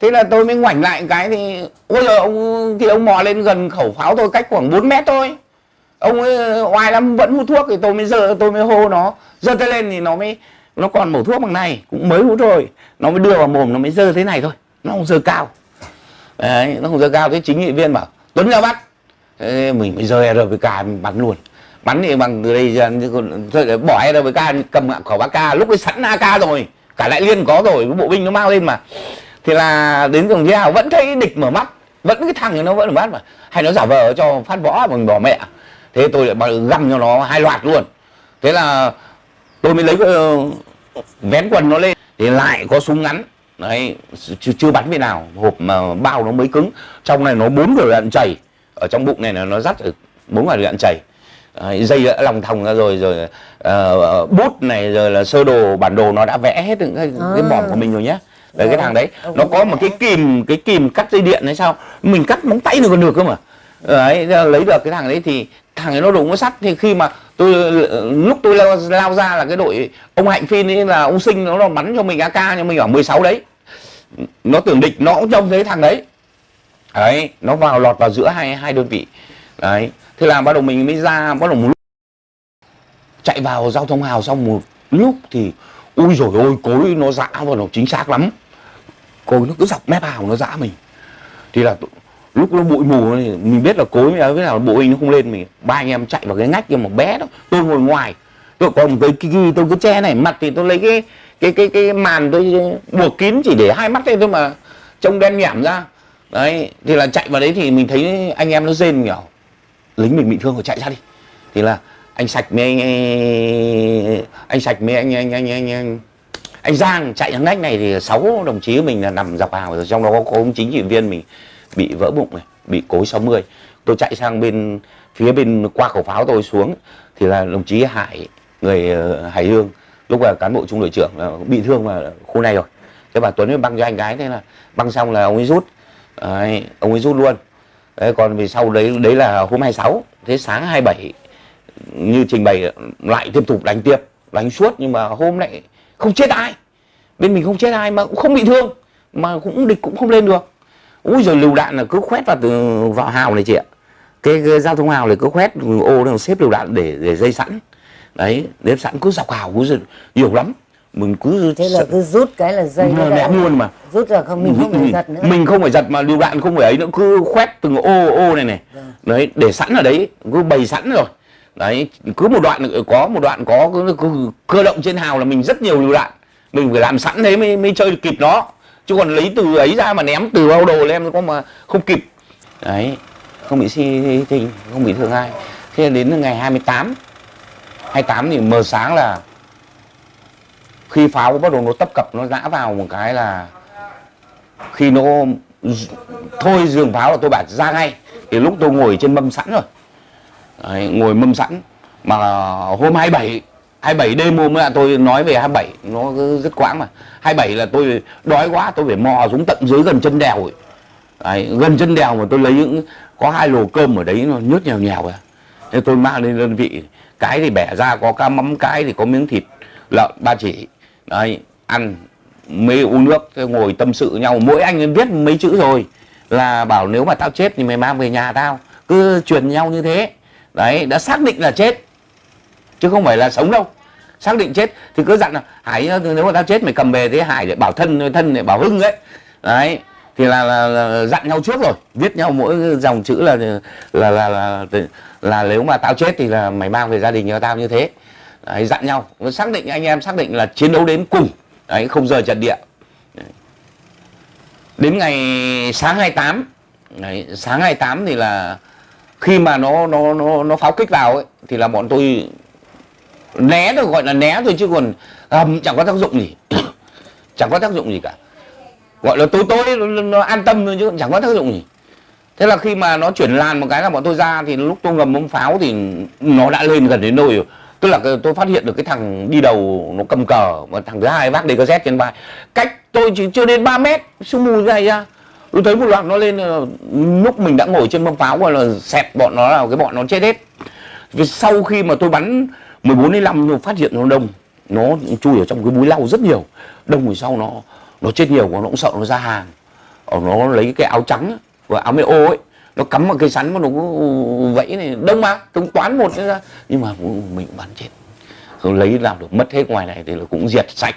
thế là tôi mới ngoảnh lại cái thì, ôi giời, ông, thì ông mò lên gần khẩu pháo tôi cách khoảng 4 mét thôi. Ông ấy, oai lắm, vẫn hút thuốc thì tôi mới giơ tôi mới hô nó. Giơ tay lên thì nó mới, nó còn mẩu thuốc bằng này, cũng mới hút rồi nó mới đưa vào mồm, nó mới giơ thế này thôi. Nó không giơ cao. Đấy, nó không giơ cao. Thế chính nghị viên bảo, tuấn ra bắt. Thế mình mới giơ rpk mình bắn luôn. Bắn thì bằng từ đây giờ bỏ rpk cầm khẩu ak. Lúc ấy sẵn ak rồi, cả đại liên có rồi, bộ binh nó mang lên mà thì là đến chí hào vẫn thấy địch mở mắt vẫn cái thằng này nó vẫn mở mắt mà. Hay nó giả vờ cho phát võ bằng bỏ mẹ. Thế tôi lại găm cho nó hai loạt luôn. Thế là tôi mới lấy uh, vén quần nó lên. Thì lại có súng ngắn. Đấy chưa, chưa bắn về nào. Hộp mà bao nó mới cứng. Trong này nó bốn quả đạn chảy ở trong bụng này là nó dắt bốn quả đạn chảy Đấy, dây đã lòng thòng ra rồi rồi uh, bút này rồi là sơ đồ bản đồ nó đã vẽ hết những cái, à. cái mỏm của mình rồi nhé đấy cái thằng đấy nó có một cái kìm cái kìm cắt dây điện hay sao? Mình cắt móng tay được còn được cơ mà. Đấy lấy được cái thằng đấy thì thằng ấy nó đụng có sắt thì khi mà tôi lúc tôi lao, lao ra là cái đội ông hạnh phin ấy là ông sinh nó bắn cho mình ak nhưng mình ở 16 đấy. Nó tưởng địch nó cũng trông thấy thằng đấy. Đấy nó vào lọt vào giữa hai hai đơn vị. Đấy thế là bắt đầu mình mới ra bắt đầu một lúc chạy vào giao thông hào. Xong một lúc thì ui rồi ôi cối nó dã và nó chính xác lắm cối nó cứ dọc mép hào nó dã mình. Thì là lúc nó bụi mù thì mình biết là cối với nào bộ hình nó không lên mình ba anh em chạy vào cái ngách kia một bé đó tôi ngồi ngoài. Tôi còn cái cái tôi cứ che này mặt thì tôi lấy cái cái cái cái màn tôi buộc kín chỉ để hai mắt thôi mà trông đen nhảm ra. Đấy thì là chạy vào đấy thì mình thấy anh em nó rên nhỏ lính mình bị thương rồi chạy ra đi. Thì là anh sạch mấy anh anh sạch mấy anh anh anh anh anh, anh anh Giang chạy thằng nách này thì sáu đồng chí mình là nằm dọc hàng rồi trong đó có ông chính trị viên mình bị vỡ bụng này bị cối 60 tôi chạy sang bên phía bên qua khẩu pháo tôi xuống thì là đồng chí Hải người ờ, Hải Dương lúc là cán bộ trung đội trưởng là bị thương mà khu này rồi. Thế bà Tuấn mới băng cho anh gái thế là băng xong là ông ấy rút. Đấy, ông ấy rút luôn. Đấy, còn vì sau đấy đấy là hôm 26 thế sáng 27 như trình bày lại tiếp tục đánh tiếp đánh suốt. Nhưng mà hôm lại không chết ai. Bên mình không chết ai mà cũng không bị thương mà cũng địch cũng không lên được. Ui rồi lựu đạn là cứ khoét vào từ vào hào này chị ạ. Cái, cái giao thông hào này cứ khoét ô nó xếp lựu đạn để để dây sẵn. Đấy đếp sẵn cứ dọc hào cứ nhiều lắm. Mình cứ thế là cứ rút cái là dây nó ném luôn mà. rút là không mình không phải giật nữa. mình không phải giật mà lựu đạn không phải ấy nữa. Cứ khoét từng ô ô này này. Vâng. đấy để sẵn ở đấy cứ bày sẵn rồi đấy cứ một đoạn có một đoạn có cứ, cứ, cơ động trên hào là mình rất nhiều lựu đạn. Mình phải làm sẵn thế mới mới chơi kịp nó. Chứ còn lấy từ ấy ra mà ném từ bao đồ lên có mà không kịp. Đấy không bị si tình không bị thương ai. Thế đến ngày 28 28 thì mờ sáng là khi pháo bắt đầu nó tấp cập nó ngã vào một cái là khi nó thôi giường pháo là tôi bảo ra ngay. Thì lúc tôi ngồi trên mâm sẵn rồi. Đấy, ngồi mâm sẵn. Mà hôm 27 27 đêm hôm là tôi nói về 27 nó rất quãng mà. 27 là tôi đói quá tôi phải mò xuống tận dưới gần chân đèo ấy. Đấy, gần chân đèo mà tôi lấy những có hai lồ cơm ở đấy nó nhớt nhèo nhèo ra thế tôi mang lên đơn vị cái thì bẻ ra có cá mắm cái thì có miếng thịt lợn ba chỉ. Đấy ăn mê uống nước ngồi tâm sự nhau. Mỗi anh viết mấy chữ rồi là bảo nếu mà tao chết thì mày mang về nhà tao. Cứ truyền nhau như thế đấy đã xác định là chết. Chứ không phải là sống đâu. Xác định chết thì cứ dặn là hải nếu mà tao chết mày cầm về thế hải để bảo thân thân để bảo hưng ấy. Đấy thì là, là, là dặn nhau trước rồi. Viết nhau mỗi dòng chữ là là là là, là, là nếu mà tao chết thì là mày mang về gia đình cho tao như thế. Đấy, dặn nhau. Xác định anh em xác định là chiến đấu đến cùng. Đấy không rời trận địa. Đấy. đến ngày sáng 28 đấy, sáng 28 thì là khi mà nó nó nó nó pháo kích vào ấy thì là bọn tôi né được gọi là né thôi chứ còn um, chẳng có tác dụng gì. Chẳng có tác dụng gì cả. Gọi là tối tối nó, nó an tâm thôi chứ chẳng có tác dụng gì. Thế là khi mà nó chuyển làn một cái là bọn tôi ra thì lúc tôi ngầm ống pháo thì nó đã lên gần đến nơi rồi. Tức là tôi phát hiện được cái thằng đi đầu nó cầm cờ và thằng thứ hai vác z trên vai. Cách tôi chỉ chưa đến 3 mét sương mù như này ra tôi thấy một loạt nó lên ờ, lúc mình đã ngồi trên mâm pháo gọi là xẹp bọn nó là cái bọn nó chết hết. Vì sau khi mà tôi bắn 14 đến 5 phát hiện nó đông. Nó chui ở trong cái búi lau rất nhiều. Đông rồi sau nó nó chết nhiều quá, nó cũng sợ nó ra hàng. Ở nó lấy cái áo trắng và áo mê ô ấy, nó cắm vào cây sắn mà nó vẫy này. Đông mà cũng toán một ra. Nhưng mà ừ, mình bắn chết. Không lấy làm được, mất hết ngoài này thì là cũng diệt sạch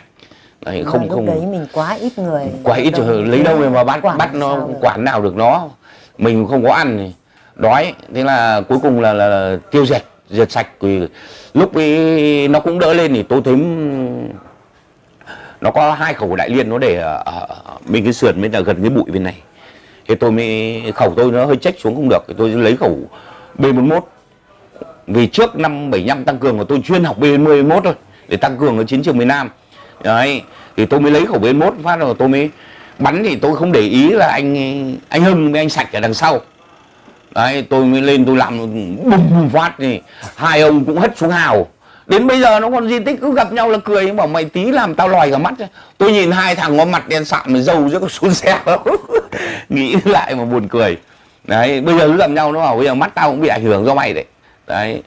đấy, không không đấy mình quá ít người. Quá ít rồi lấy đâu mà bắt bắt nó quản nào được nó. Mình không có ăn thì đói. Thế là cuối cùng là, là, là tiêu diệt diệt sạch. Vì lúc ấy nó cũng đỡ lên thì tôi thấy nó có hai khẩu đại liên nó để ở, bên cái sườn bên là gần cái bụi bên này. Thì tôi mới khẩu tôi nó hơi trách xuống không được thì tôi lấy khẩu B41 vì trước năm 75 tăng cường của tôi chuyên học B41 thôi để tăng cường ở chiến trường miền Nam đấy, thì tôi mới lấy khẩu bên mốt phát rồi tôi mới bắn thì tôi không để ý là anh anh Hưng với anh Sạch ở đằng sau. Đấy, tôi mới lên tôi làm bùng bùng phát thì hai ông cũng hất xuống hào. Đến bây giờ nó còn di tích, cứ gặp nhau là cười, bảo mày tí làm tao lòi cả mắt tôi nhìn hai thằng có mặt đen sạm mà dâu chứ có xuống xe nghĩ lại mà buồn cười. Đấy, bây giờ cứ gặp nhau nó bảo, bây giờ mắt tao cũng bị ảnh hưởng do mày đấy. Đấy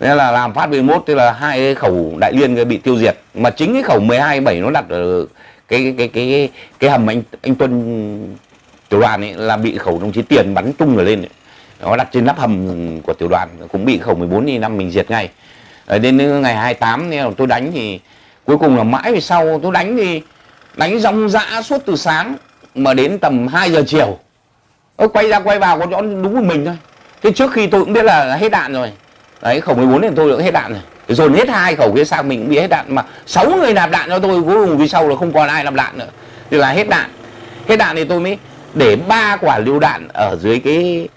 nên là làm phát 11 tức là hai cái khẩu đại liên bị tiêu diệt. Mà chính cái khẩu 12 7 nó đặt ở cái cái cái cái, cái hầm anh anh Tuân tiểu đoàn ấy là bị khẩu đồng chí Tiền bắn tung ở lên ấy. nó đặt trên nắp hầm của tiểu đoàn cũng bị khẩu 14 đi năm mình diệt ngay. Ở đến ngày 28 nên tôi đánh thì cuối cùng là mãi về sau tôi đánh thì đánh rong rã suốt từ sáng mà đến tầm 2 giờ chiều. Tôi quay ra quay vào có chỗ đúng một mình thôi. Thế trước khi tôi cũng biết là hết đạn rồi đấy khẩu 14 thì tôi đã hết đạn rồi. Dồn hết hai khẩu kia sang mình cũng bị hết đạn. Mà sáu người nạp đạn cho tôi cuối cùng vì sau là không còn ai nạp đạn nữa. Thì là hết đạn. Hết đạn thì tôi mới để ba quả lựu đạn ở dưới cái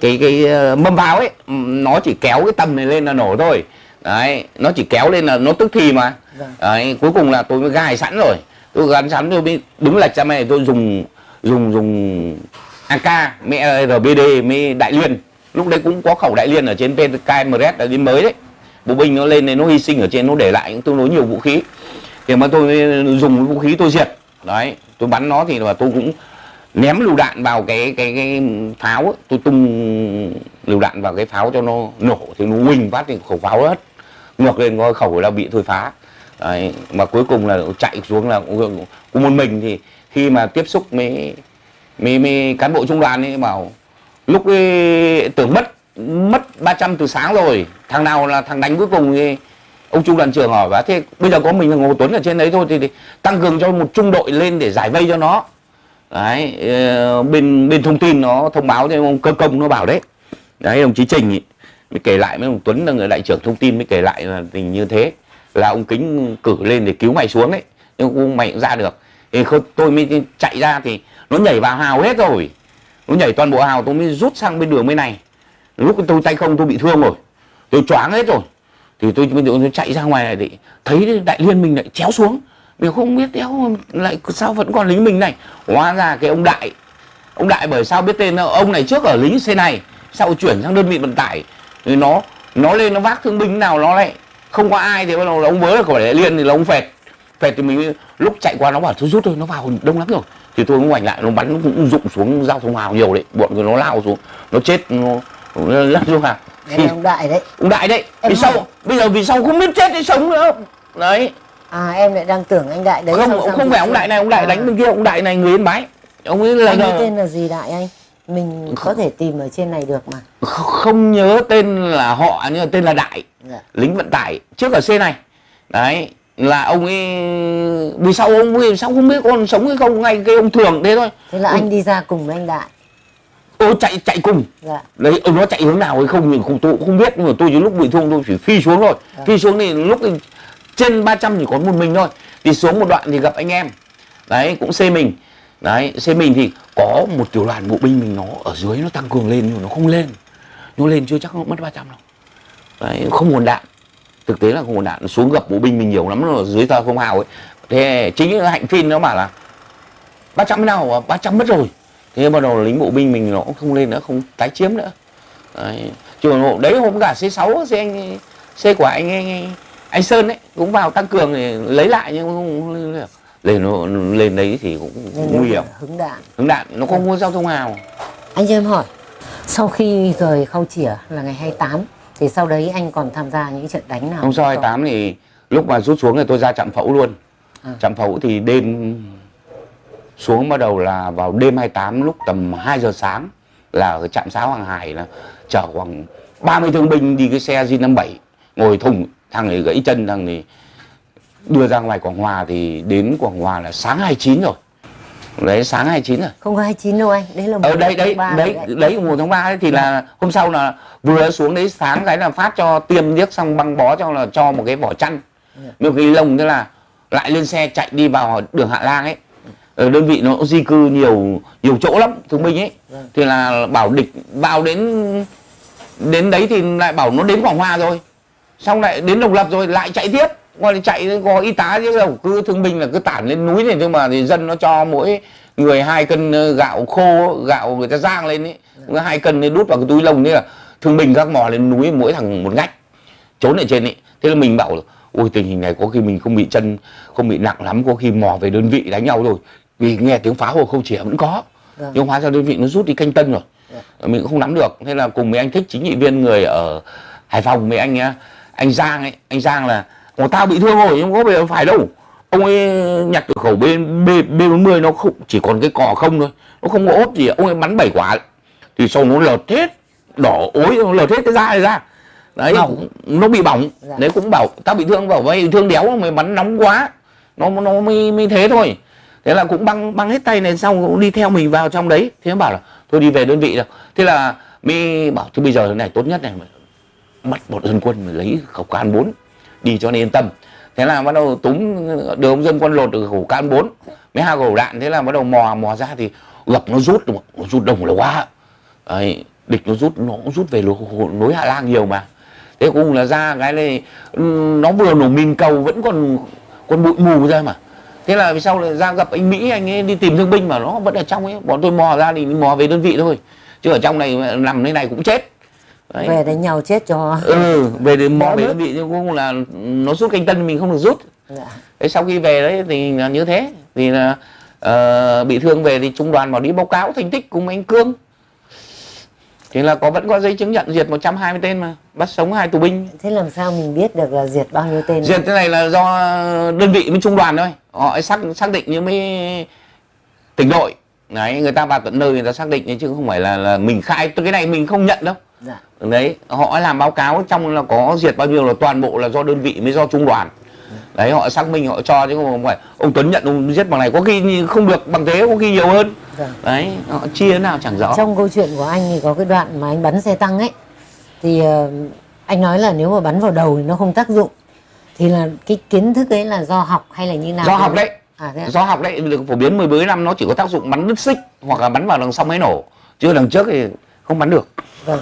cái cái ờ, mâm pháo ấy. Nó chỉ kéo cái tầm này lên là nổ thôi. Đấy nó chỉ kéo lên là nó tức thì mà. Vâng. đấy cuối cùng là tôi mới gài sẵn rồi. Tôi gắn sẵn tôi mới đứng lệch ra này tôi dùng dùng dùng AK mẹ RBD mới đại liên lúc đấy cũng có khẩu đại liên ở trên PKMRS là đến mới đấy bộ binh nó lên nên nó hy sinh ở trên nó để lại những tương đối nhiều vũ khí thì mà tôi dùng vũ khí tôi diệt đấy tôi bắn nó thì là tôi cũng ném lựu đạn vào cái cái cái pháo ấy. tôi tung lựu đạn vào cái pháo cho nó nổ thì nó huỳnh phát thì khẩu pháo hết ngược lên coi khẩu là bị thôi phá đấy. mà cuối cùng là chạy xuống là cũng một mình thì khi mà tiếp xúc với mấy, mấy cán bộ trung đoàn ấy bảo lúc ấy tưởng mất mất 300 từ sáng rồi. Thằng nào là thằng đánh cuối cùng thì ông trung đoàn trưởng hỏi và thế bây giờ có mình là ngô tuấn ở trên đấy thôi thì, thì tăng cường cho một trung đội lên để giải vây cho nó. Đấy bên bên thông tin nó thông báo cho ông cơ công nó bảo đấy. Đấy đồng chí trình ý, mới kể lại với ông tuấn là người đại trưởng thông tin mới kể lại là tình như thế là ông kính cử lên để cứu mày xuống đấy. Nhưng cũng mày cũng ra được. Thì tôi mới chạy ra thì nó nhảy vào hào hết rồi nó nhảy toàn bộ hào, tôi mới rút sang bên đường bên này. Lúc tôi tay không, tôi bị thương rồi. Tôi choáng hết rồi. Thì tôi bây tôi chạy ra ngoài này thì thấy đại liên mình lại chéo xuống. Mình không biết đéo lại sao vẫn còn lính mình này. Hóa ra cái ông đại ông đại bởi sao biết tên ông này trước ở lính xe này, sau chuyển sang đơn vị vận tải. Thì nó nó lên, nó vác thương binh nào nó lại không có ai thì bắt đầu là ông vớ là khỏi đại liên thì là ông phẹt. Phẹt thì mình lúc chạy qua nó bảo thôi rút thôi, nó vào đông lắm rồi thì tôi cũng ngoảnh lại nó bắn nó cũng rụng xuống giao thông hào nhiều đấy. Bọn người nó lao xuống nó chết nó lăn xuống hào. Thì ông đại đấy. Ông đại đấy vì hỏi- bây giờ vì sau không biết chết hay sống nữa? Đấy. À em lại đang tưởng anh đại đấy không sang không phải ông đại này ông đại À, đánh bên kia ông đại này người yên bái. Ông ấy là anh ấy tên là gì đại anh? Mình có thể tìm ở trên này được mà. Kh- không nhớ tên là họ nhưng mà tên là đại. Dạ. lính vận tải trước ở C này. Đấy là ông ấy vì sao ông vì sao không biết con sống hay không? Ngay cái ông thường thế thôi. Thế là anh đi ra cùng với anh đại. Ô chạy chạy cùng. Dạ. Đấy ông nó chạy hướng nào hay không thì không tôi cũng không biết nhưng mà tôi đến lúc bị thương tôi chỉ phi xuống thôi. Vâng. phi xuống thì lúc thì trên 300 chỉ có một mình thôi. Thì xuống một đoạn thì gặp anh em. Đấy cũng xê mình. Đấy xê mình thì có một tiểu đoàn bộ binh mình nó ở dưới nó tăng cường lên nhưng mà nó không lên. Nó lên chưa chắc nó mất 300 đâu. Đấy không nguồn đạn thực tế là không nguồn đạn xuống gặp bộ binh mình nhiều lắm ở dưới tờ không hào ấy. Thế chính cái hạnh phim nó bảo là 300 nào 300 mất rồi. Thế bắt đầu lính bộ binh mình nó cũng không lên nữa không tái chiếm nữa. Đấy. còn đấy hôm cả C6 C anh C của anh, anh, anh, Sơn đấy cũng vào tăng cường để lấy lại nhưng không, không lên được. lên nó lên đấy thì cũng nguy hiểm. là hứng đạn. Hướng đạn nó không có giao thông hào anh cho em hỏi sau khi rời khâu chỉa là ngày 28 thì sau đấy anh còn tham gia những trận đánh nào Hôm sau 28 thì lúc mà rút xuống thì tôi ra trạm phẫu luôn. À. Trạm phẫu thì đêm xuống bắt đầu là vào đêm 28 lúc tầm 2 giờ sáng là ở trạm xá Hoàng Hải là chở khoảng 30 thương binh đi cái xe J57 ngồi thùng thằng này gãy chân thằng này đưa ra ngoài Quảng Hòa thì đến Quảng Hòa là sáng 29 rồi. Đấy sáng 29 rồi. không có 29 đâu anh. Đấy là ở mùng đây đấy đấy rồi đấy mùng tháng 3 ấy thì là hôm sau là vừa xuống đấy sáng cái là phát cho tiêm điếc xong băng bó cho là cho một cái vỏ chăn. Dạ. một cái lồng thế là lại lên xe chạy đi vào đường Hạ Lang ấy. Ở đơn vị nó di cư nhiều nhiều chỗ lắm thương binh ấy. Vâng. thì là bảo địch vào đến đến đấy thì lại bảo nó đến Quảng Hòa rồi. Xong lại đến độc lập rồi lại chạy tiếp còn chạy có y tá chứ đâu cứ thương binh là cứ tản lên núi này nhưng mà thì dân nó cho mỗi người hai cân ờ, gạo khô gạo người ta rang lên ấy. Hai cân đút vào cái túi lông thế là thương binh các mò lên núi mỗi thằng một ngách trốn ở trên ấy. Thế là mình bảo ôi tình hình này có khi mình không bị chân không bị nặng lắm có khi mò về đơn vị đánh nhau rồi vì nghe tiếng pháo của khâu chỉa vẫn có Vâng. nhưng hóa ra đơn vị nó rút đi canh tân rồi. Mình cũng không nắm được. Thế là cùng với anh thích chính trị viên người ở hải phòng với anh á, anh giang ấy. Anh giang là Ồ, tao bị thương rồi nhưng có phải phải đâu. Ông ấy nhặt cửa khẩu b b b 40 nó không chỉ còn cái cò không thôi. Nó không có ốp gì ông ấy bắn bảy quả. Thì sau nó lợt hết đỏ ối nó lợt hết cái da này ra. Đấy Bỏng. nó bị bỏng. Dạ. đấy cũng bảo tao bị thương bảo vậy thương đéo mày bắn nóng quá. Nó nó mới mới thế thôi. Thế là cũng băng băng hết tay này xong cũng đi theo mình vào trong đấy. Thế bảo là thôi đi về đơn vị rồi thế là mới bảo thế bây giờ thế này tốt nhất này bắt một dân quân lấy khẩu can 4 đi cho nên yên tâm. Thế là bắt đầu túng, đưa ông dân quân lột được khẩu can 4 mấy hai khẩu đạn thế là bắt đầu mò mò ra thì gặp nó rút nó rút đồng là quá. Đấy, địch nó rút nó cũng rút về lối, hạ lang nhiều mà. Thế cùng là ra cái này nó vừa nổ mìn cầu vẫn còn còn bụi mù ra mà. Thế là vì sau lại ra gặp anh mỹ anh ấy đi tìm thương binh mà nó vẫn ở trong ấy. Bọn tôi mò ra thì mò về đơn vị thôi. Chứ ở trong này nằm thế này cũng chết. Đấy. về đánh nhau chết cho ừ về đến mò về vị nhưng cũng là nó rút canh tân mình không được rút. Dạ. thế sau khi về đấy thì là như thế. Thì là ờ, bị thương về thì trung đoàn bảo đi báo cáo thành tích cùng anh cương. Thì là có vẫn có giấy chứng nhận diệt 120 tên mà bắt sống hai tù binh. Thế làm sao mình biết được là diệt bao nhiêu tên? Diệt cái này là do đơn vị với trung đoàn thôi. Họ xác xác định như mấy tỉnh đội. Đấy người ta vào tận nơi người ta xác định chứ không phải là là mình khai cái này mình không nhận đâu dạ. đấy họ làm báo cáo trong là có diệt bao nhiêu là toàn bộ là do đơn vị mới do trung đoàn. Đấy họ xác minh họ cho chứ không phải ông Tuấn nhận ông giết bằng này có khi không được bằng thế có khi nhiều hơn. Vâng. đấy họ chia thế nào chẳng rõ. Trong câu chuyện của anh thì có cái đoạn mà anh bắn xe tăng ấy thì ờ, anh nói là nếu mà bắn vào đầu thì nó không tác dụng. Thì là cái kiến thức ấy là do học hay là như nào? Do học đấy. À, do học đấy được phổ biến 10 mấy năm nó chỉ có tác dụng bắn đứt xích hoặc là bắn vào đằng sau máy nổ. Chứ đằng trước thì không bắn được. Vâng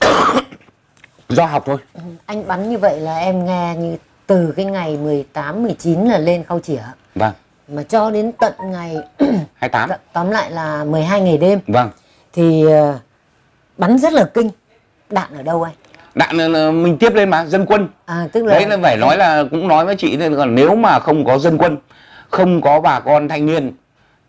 do học thôi. Anh bắn như vậy là em nghe như từ cái ngày 18 19 là lên khâu chỉa vâng. Mà cho đến tận ngày 28 tóm lại là 12 ngày đêm. Vâng. Thì ờ, bắn rất là kinh. Đạn ở đâu anh? Đạn ờ, mình tiếp lên mà dân quân. À tức là đấy là phải nói là cũng nói với chị nên còn nếu mà không có dân quân không có bà con thanh niên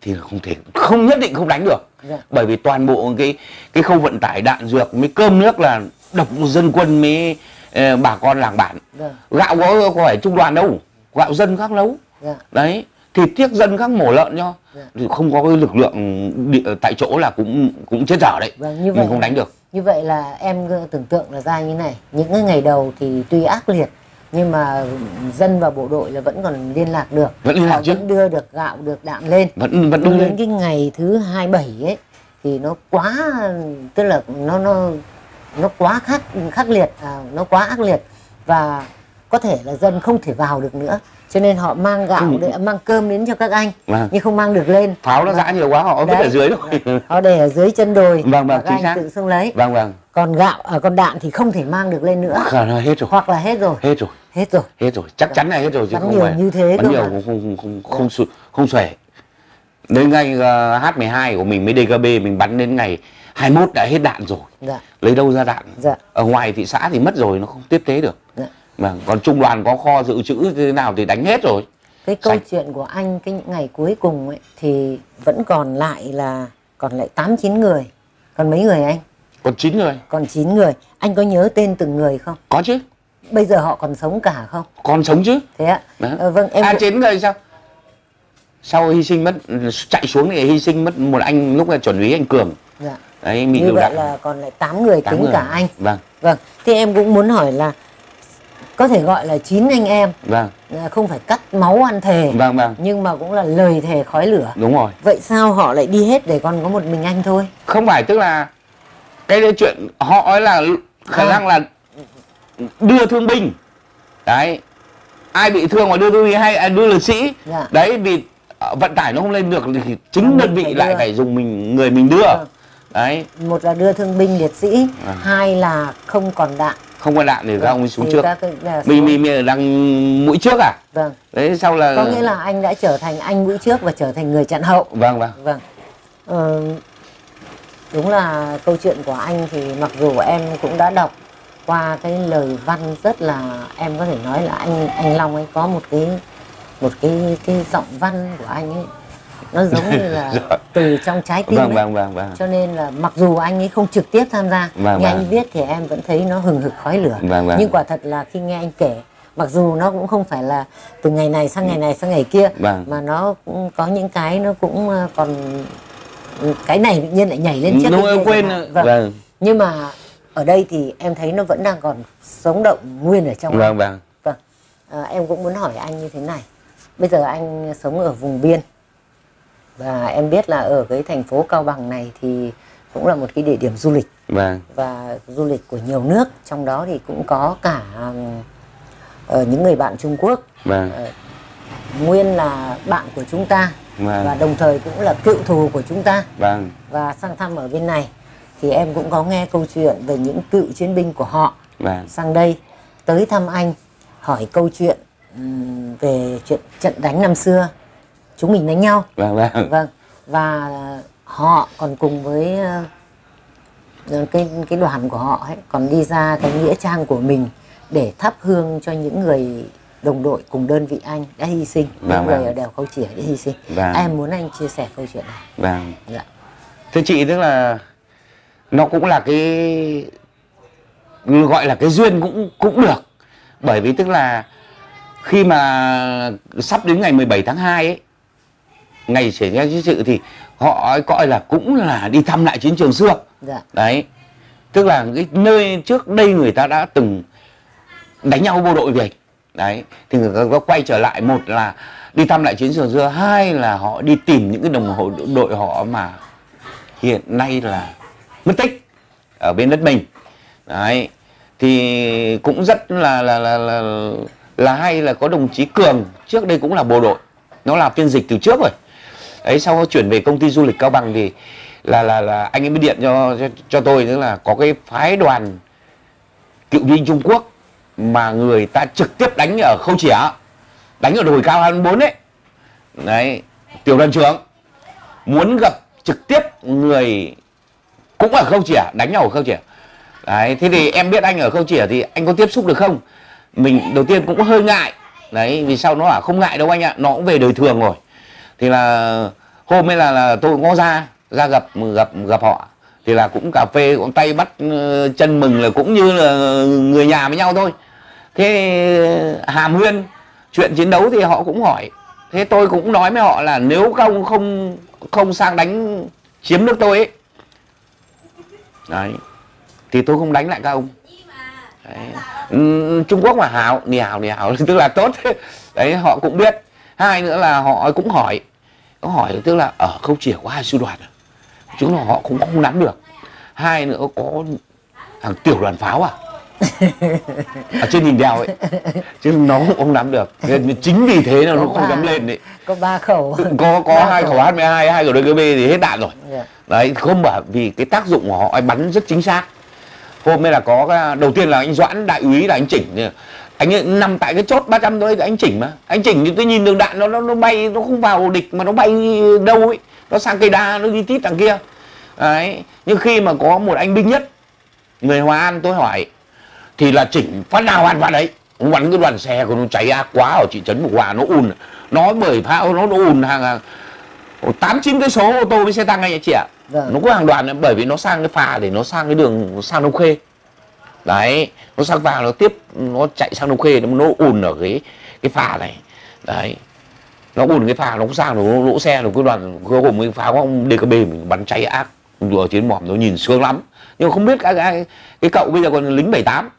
thì không thể không nhất định không đánh được. Dạ. bởi vì toàn bộ cái cái khâu vận tải đạn dược mới cơm nước là độc dân quân mới ờ, bà con làng bản. Dạ. gạo có, có phải trung đoàn đâu gạo dân khác nấu. Dạ. đấy thịt tiếc dân khác mổ lợn cho. Thì không có cái lực lượng địa, tại chỗ là cũng cũng chết dở đấy. Vâng, như vậy mình không đánh được. Như vậy là em tưởng tượng là ra như này, những cái ngày đầu thì tuy ác liệt nhưng mà dân và bộ đội là vẫn còn liên lạc được. Vẫn liên lạc chứ. vẫn đưa được gạo, được đạm lên. vẫn vẫn đứng đến lên cái ngày thứ 27 ấy thì nó quá tức là nó nó nó quá khắc khắc liệt, à, nó quá ác liệt và có thể là dân không thể vào được nữa. Cho nên họ mang gạo Ừ. để mang cơm đến cho các anh Vâng. nhưng không mang được lên. pháo nó giã nhiều quá họ vứt ở dưới rồi Họ để ở dưới chân đồi Vâng, vâng, các chính anh xác. tự xông lấy. vâng vâng còn gạo à, còn đạn thì không thể mang được lên nữa. Khả năng hết rồi. Hoặc là hết rồi. Hết rồi. Hết rồi. Hết rồi. Chắc chắn là hết rồi chứ Bắn không nhiều phải như thế bắn nhiều mà. không không không không không, không, không xuể. Đến ngày uh, H12 của mình mới DKB mình bắn đến ngày 21 đã hết đạn rồi. Dạ. Lấy đâu ra đạn? Dạ. Ở ngoài thị xã thì mất rồi nó không tiếp tế được. Dạ. Mà còn trung đoàn có kho dự trữ như thế nào thì đánh hết rồi. Cái câu Sạch. chuyện của anh cái những ngày cuối cùng ấy thì vẫn còn lại là còn lại tám chín người. Còn mấy người anh còn chín người. Còn 9 người. Anh có nhớ tên từng người không? Có chứ. Bây giờ họ còn sống cả không? Còn sống chứ. Thế ạ. Ờ, vâng em à cũng- chín người sao? Sau hy sinh mất chạy xuống thì hy sinh mất một anh lúc là chuẩn úy anh cường. Dạ. đấy như vậy đạn. là còn lại 8 người Tám tính người. cả anh. Vâng. Vâng. Thì em cũng muốn hỏi là có thể gọi là chín anh em. Vâng. À, không phải cắt máu ăn thề vâng vâng. nhưng mà cũng là lời thề khói lửa. Đúng rồi. Vậy sao họ lại đi hết để còn có một mình anh thôi? Không phải tức là cái đấy chuyện họ ấy là khả À. năng là đưa thương binh. Đấy. Ai bị thương mà đưa thương binh hay à, đưa liệt sĩ. Dạ. đấy vì ờ, vận tải nó không lên được thì chính mình đơn vị phải lại đưa. phải dùng mình người mình đưa. Vâng. đấy. Một là đưa thương binh liệt sĩ À. hai là không còn đạn. Không có đạn thì các ông ấy xuống Thì trước. các mình mình mình đang mũi trước à? Vâng. Đấy sau là có nghĩa là anh đã trở thành anh mũi trước và trở thành người chặn hậu. Vâng vâng. Vâng. Ờ, đúng là câu chuyện của anh thì mặc dù em cũng đã đọc qua cái lời văn rất là em có thể nói là anh anh Long ấy có một cái một cái cái giọng văn của anh ấy nó giống như là Dạ. từ trong trái tim vâng vâng vâng vâng cho nên là mặc dù anh ấy không trực tiếp tham gia Vâng, nghe vâng. anh viết thì em vẫn thấy nó hừng hực khói lửa Vâng, vâng. nhưng quả thật là khi nghe anh kể mặc dù nó cũng không phải là từ ngày này sang ngày này sang ngày kia Vâng. mà nó cũng có những cái nó cũng ờ, còn cái này tự nhiên lại nhảy lên trước kia quên vâng. vâng. Nhưng mà ở đây thì em thấy nó vẫn đang còn sống động nguyên ở trong vâng vâng. Vâng, à, em cũng muốn hỏi anh như thế này. Bây giờ anh sống ở vùng biên. Và em biết là ở cái thành phố Cao Bằng này thì cũng là một cái địa điểm du lịch. Vâng. Và du lịch của nhiều nước, trong đó thì cũng có cả ờ, những người bạn Trung Quốc. Vâng. Ờ, nguyên là bạn của chúng ta Vâng. và đồng thời cũng là cựu thù của chúng ta. Vâng. Và sang thăm ở bên này thì em cũng có nghe câu chuyện về những cựu chiến binh của họ vâng. sang đây. Tới thăm anh hỏi câu chuyện về chuyện trận đánh năm xưa. Chúng mình đánh nhau. Vâng vâng. Vâng. Và họ còn cùng với ờ, cái cái đoàn của họ ấy còn đi ra cái nghĩa trang của mình để thắp hương cho những người đồng đội cùng đơn vị anh đã hy sinh những Vâng, người vâng. ở đèo khâu chỉa đã hy sinh. Vâng. em muốn anh chia sẻ câu chuyện này. Vâng. Dạ. Thưa chị tức là nó cũng là cái gọi là cái duyên cũng cũng được. Bởi vì tức là khi mà sắp đến ngày 17 tháng 2 ấy ngày xảy ra chiến sự thì họ coi là cũng là đi thăm lại chiến trường xưa. Dạ. Đấy. Tức là cái nơi trước đây người ta đã từng đánh nhau bộ đội về đấy thì người ta có quay trở lại một là đi thăm lại chiến trường xưa hai là họ đi tìm những cái đồng hồ đội họ mà hiện nay là mất tích ở bên đất mình. Đấy thì cũng rất là là là là, là hay là có đồng chí cường trước đây cũng là bộ đội nó làm phiên dịch từ trước rồi. Ấy sau chuyển về công ty du lịch cao bằng thì là là là anh ấy mới điện cho cho, cho tôi tức là có cái phái đoàn cựu binh Trung Quốc mà người ta trực tiếp đánh ở khâu chỉa đánh ở đồi cao 24 ấy, đấy tiểu đoàn trưởng muốn gặp trực tiếp người cũng ở khâu chỉa đánh nhau ở khâu chỉa đấy thế thì em biết anh ở khâu chỉa thì anh có tiếp xúc được không? Mình đầu tiên cũng hơi ngại. Đấy vì sao nó bảo không ngại đâu anh ạ nó cũng về đời thường rồi. Thì là hôm ấy là, là tôi cũng có ra ra gặp gặp gặp họ. Thì là cũng cà phê cũng tay bắt ờ, chân mừng là cũng như là người nhà với nhau thôi thế ờ, hàm nguyên chuyện chiến đấu thì họ cũng hỏi. Thế tôi cũng nói với họ là nếu không không không sang đánh chiếm nước tôi ấy. Đấy. Thì tôi không đánh lại các ông. Đấy. Ừ, Trung Quốc mà hào nì hào nì hào tức là tốt. Đấy, họ cũng biết. Hai nữa là họ cũng hỏi. Có hỏi tức là, ở không chỉ có hai sư đoàn à? chúng là họ cũng không nắm được. Hai nữa có thằng tiểu đoàn pháo à? Ở trên đỉnh đèo ấy. Chứ nó cũng không nắm được. Nên chính vì thế là nó không dám lên đấy có ba khẩu. Có có hai khẩu. H12 hai khẩu DKB thì hết đạn rồi. Dạ. đấy không bởi vì cái tác dụng của họ ấy bắn rất chính xác. Hôm nay là có cái, đầu tiên là anh Doãn đại úy là anh chỉnh. Anh ấy nằm tại cái chốt 300 đấy anh chỉnh mà. Anh chỉnh thì tôi nhìn đường đạn nó nó nó bay nó không vào địch mà nó bay đâu ấy. Nó sang cây đa nó đi tít đằng kia. Đấy nhưng khi mà có một anh binh nhất người Hòa An tôi hỏi thì là chỉnh phát nào hoàn phát đấy. Ông bắn cái đoàn xe của nó cháy ác quá ở thị trấn Phục Hòa nó ùn. Nó bởi pháo nó, nó ùn hàng hàng tám chín cái số ô tô với xe tăng anh chị ạ. Vâng. nó có hàng đoàn đấy, bởi vì nó sang cái phà để nó sang cái đường sang Đông Khê đấy nó sang phà nó tiếp nó chạy sang Đông Khê nó nó ùn ở cái cái phà này. Đấy. Nó ùn cái phà nó cũng sang nó lỗ xe nó cái đoàn cái hôm cái pháo ông DKB mình bắn cháy ác. Vừa trên mỏm nó nhìn sướng lắm. Nhưng mà không biết cái, cái, cái cậu bây giờ còn lính 78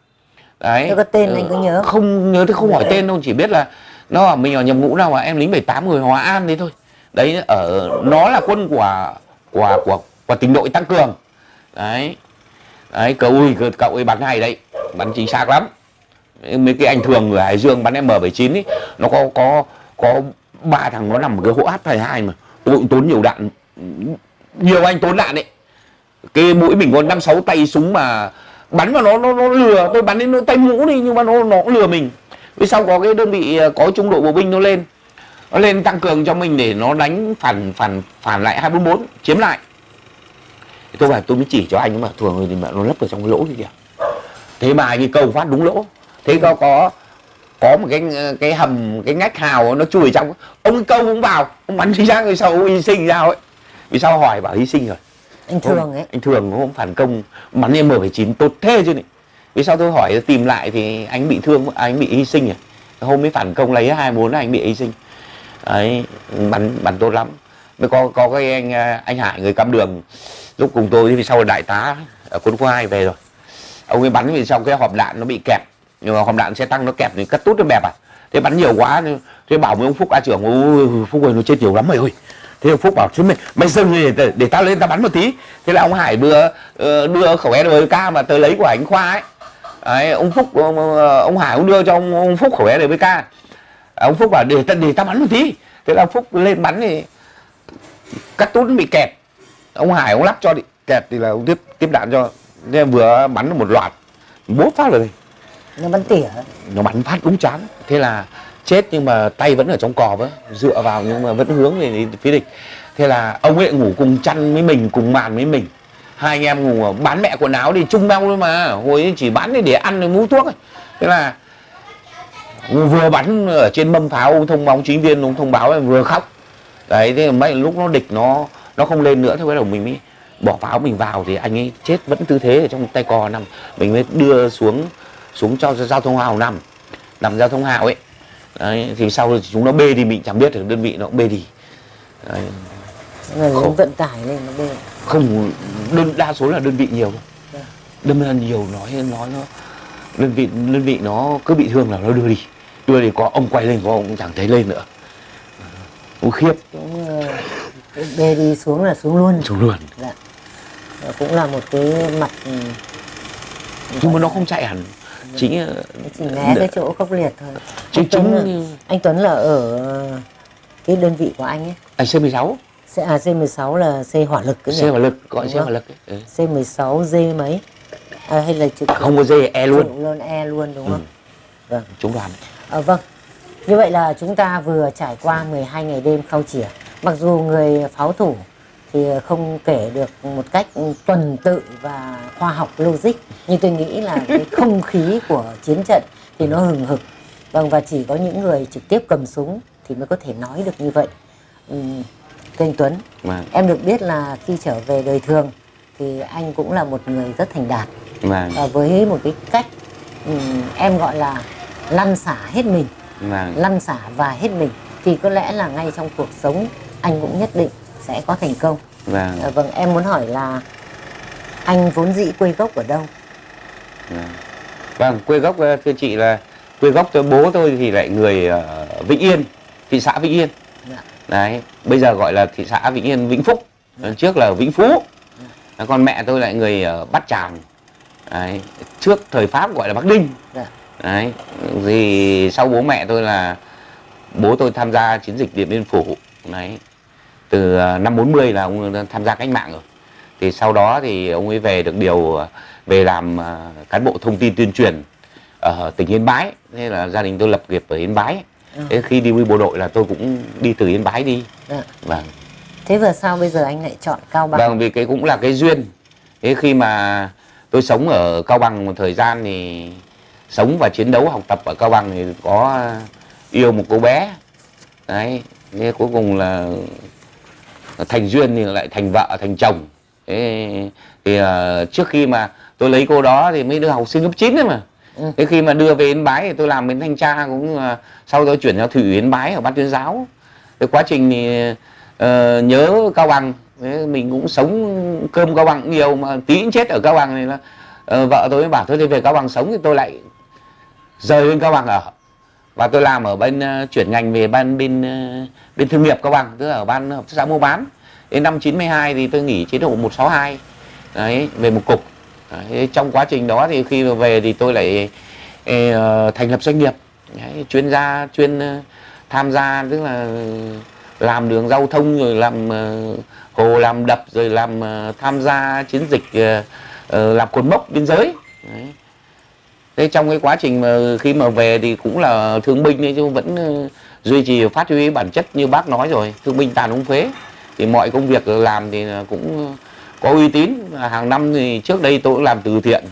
đấy. Thế có tên anh có nhớ? không? Nhớ thì không hỏi tên đâu chỉ biết là nó bảo mình ở nhập ngũ nào mà em lính 78 người Hòa An đấy thôi. Đấy ở nó là quân của của của của tỉnh đội tăng cường. Đấy. Đấy cậu ui cậu- ấy bắn hay đấy bắn chính xác lắm. Mấy cái anh thường người Hải Dương bắn M79 ấy nó có có có ba thằng nó nằm ở cái hỗ H22 mà. Tôi cũng tốn nhiều đạn nhiều anh tốn đạn đấy. Cái mũi mình có năm sáu tay súng mà bắn vào nó nó nó lừa. Tôi bắn đến nó tay mũ đi, nhưng mà nó nó cũng lừa mình. Vì sau có cái đơn vị ờ, có trung đội bộ binh nó lên. Nó lên tăng cường cho mình để nó đánh phản phản phản lại 244 chiếm lại. Thì tôi bảo, tôi mới chỉ cho anh nhưng mà, thường rồi thì mà nó lấp ở trong cái lỗ kia kìa. Thế mà như câu phát đúng lỗ. Thế có có có một cái ờ, cái hầm, cái ngách hào nó chui trong. Ông câu cũng vào, ông bắn chính xác rồi sau, hy sinh ra ấy. Vì sao hỏi bảo hy sinh rồi anh thường ấy. anh thường hôm phản công bắn em M79 tốt thế chứ này vì sao tôi hỏi tìm lại thì anh bị thương anh bị hy sinh à? Hôm mới phản công lấy hai bốn anh bị hy sinh. Đấy bắn bắn tốt lắm. Mới có có cái anh anh Hải người cắm đường lúc cùng tôi thì sau là đại tá ở quân khu 2 về rồi. Ông ấy bắn vì sau cái hộp đạn nó bị kẹp nhưng mà hộp đạn xe tăng nó kẹp thì cắt tút nó bẹp à? Thế bắn nhiều quá thế bảo với ông Phúc A trưởng ôi Phúc ơi nó chết nhiều lắm mày ơi thế ông Phúc bảo thế mày mày dừng đi để, để tao lên tao bắn một tí. Thế là ông Hải đưa ờ, đưa khẩu SDK mà tới lấy của anh Khoa ấy. Đấy, ông Phúc ông, ông Hải cũng đưa cho ông, ông Phúc khẩu SDK ông Phúc bảo để để tao bắn một tí. Thế là ông Phúc lên bắn thì cắt tút bị kẹp ông Hải ông lắp cho đi kẹp thì là ông tiếp tiếp đạn cho. Thế vừa bắn một loạt bố phát rồi. Nó bắn tỉa nó bắn phát đúng chán. Thế là chết nhưng mà tay vẫn ở trong cò với dựa vào nhưng mà vẫn hướng về phía địch. Thế là ông ấy ngủ cùng chăn với mình, cùng màn với mình. Hai anh em ngủ bán mẹ quần áo đi, chung nhau thôi mà. Hồi ấy chỉ bán để ăn, để mua thuốc ấy. thế là vừa bắn ở trên mâm pháo, ông thông báo chính viên, ông thông báo là vừa khóc. Đấy, thế mấy lúc nó địch nó nó không lên nữa, thế bắt đầu mình mới bỏ pháo mình vào thì anh ấy chết vẫn tư thế ở trong tay cò nằm. Mình mới đưa xuống xuống cho giao thông hào nằm. Nằm giao thông hào ấy đấy, thì sau thì chúng nó bê đi mình chẳng biết được đơn vị nó cũng bê đi. Đấy. lính vận tải lên nó bê. Không đơn đa số là đơn vị nhiều. Dạ. đâm ra nhiều nói nói nó đơn vị đơn vị nó cứ bị thương là nó đưa đi. Đưa thì có ông quay lên có ông cũng chẳng thấy lên nữa. Cũng khiếp. Cũng ờ, bê đi xuống là xuống luôn. Xuống luôn. Dạ. Cũng là một cái mặt ừ, nhưng mà nó không chạy hẳn chính ờ, chỉ né cái chỗ khốc liệt thôi. Chính anh Tuấn, chính là, anh Tuấn là ở ờ, cái đơn vị của anh ấy. Anh C 16 C, à, C16 là C hỏa lực cái C nhỉ? hỏa lực gọi Đúng C hỏa lực. Ừ. C16 D mấy? À, hay là trực không có dê e luôn. luôn E luôn đúng không? Vâng. Trung đoàn. À, vâng, như vậy là chúng ta vừa trải qua 12 ngày đêm khao chỉa. Mặc dù người pháo thủ thì không kể được một cách tuần tự và khoa học logic nhưng tôi nghĩ là cái không khí của chiến trận thì nó hừng hực. Vâng và chỉ có những người trực tiếp cầm súng thì mới có thể nói được như vậy. Thưa anh Tuấn vâng. em được biết là khi trở về đời thường thì anh cũng là một người rất thành đạt. Vâng. Và với một cái cách ừm, em gọi là lăn xả hết mình. Vâng. Lăn xả và hết mình thì có lẽ là ngay trong cuộc sống anh cũng nhất định sẽ có thành công. Vâng. À, vâng em muốn hỏi là anh vốn dĩ quê gốc ở đâu? Vâng. vâng quê gốc ờ, thưa chị là quê gốc tôi bố tôi thì lại người ở Vĩnh Yên thị xã Vĩnh Yên. Dạ. đấy bây giờ gọi là thị xã Vĩnh Yên Vĩnh Phúc. Trước là Vĩnh Phú. Đấy, còn mẹ tôi lại người ở Bát Tràng. Đấy. trước thời Pháp gọi là Bắc Ninh. Dạ. đấy thì sau bố mẹ tôi là bố tôi tham gia chiến dịch Điện Biên Phủ. Đấy từ à, năm 40 là ông tham gia cách mạng rồi thì sau đó thì ông ấy về được điều à, về làm à, cán bộ thông tin tuyên truyền ở tỉnh Yên Bái thế là gia đình tôi lập nghiệp ở Yên Bái Ừ. thế khi đi bộ đội là tôi cũng đi từ Yên Bái đi Dạ. vâng thế vừa sao bây giờ anh lại chọn cao bằng Vâng, vì cái cũng là cái duyên. Thế khi mà tôi sống ở Cao Bằng một thời gian thì sống và chiến đấu học tập ở Cao Bằng thì có yêu một cô bé. Đấy, thế cuối cùng là thành duyên thì lại thành vợ, thành chồng. Thế thì ờ, trước khi mà tôi lấy cô đó thì mới đưa học sinh lớp 9 đấy mà. Ừ. Thế khi mà đưa về Yên Bái thì tôi làm bên thanh tra cũng là sau đó chuyển cho thủy ủy Yên Bái ở ban tuyên giáo. Cái quá trình thì ờ, nhớ Cao Bằng Thế mình cũng sống cơm Cao Bằng nhiều mà tí chết ở Cao Bằng này là ờ, vợ tôi mới bảo thôi đi về Cao Bằng sống thì tôi lại rời lên Cao Bằng ở và tôi làm ở bên uh, chuyển ngành về ban bên uh, bên thương nghiệp các Bằng tức là ở ban hợp tác xã mua bán. Đến năm 92 thì tôi nghỉ chế độ 162 đấy về một cục. Đấy, trong quá trình đó thì khi mà về thì tôi lại uh, thành lập doanh nghiệp. Đấy, chuyên gia chuyên uh, tham gia tức là làm đường giao thông rồi làm uh, hồ làm đập rồi làm uh, tham gia chiến dịch uh, uh, làm cột mốc biên giới. Đấy thế trong cái quá trình mà khi mà về thì cũng là thương binh ấy chứ vẫn ờ, duy trì, phát huy bản chất như bác nói rồi. Thương binh tàn ống phế. Thì mọi công việc làm thì cũng có uy tín. Hàng năm thì trước đây tôi cũng làm từ thiện.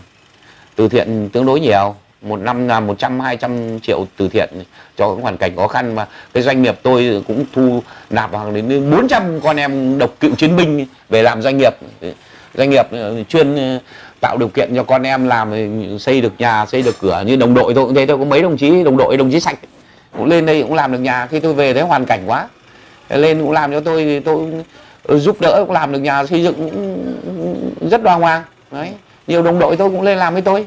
Từ thiện tương đối nhiều. Một năm là 100 200 triệu từ thiện cho những hoàn cảnh khó khăn. Mà cái doanh nghiệp tôi cũng thu nạp hàng đến 400 con em độc cựu chiến binh về làm doanh nghiệp. Doanh nghiệp ờ, chuyên tạo điều kiện cho con em làm xây được nhà xây được cửa như đồng đội tôi cũng thế. Tôi có mấy đồng chí đồng đội đồng chí sạch cũng lên đây cũng làm được nhà. Khi tôi về thấy hoàn cảnh quá. Lên cũng làm cho tôi thì tôi giúp đỡ cũng làm được nhà xây dựng cũng rất đoan hoàng. Đấy nhiều đồng đội tôi cũng lên làm với tôi.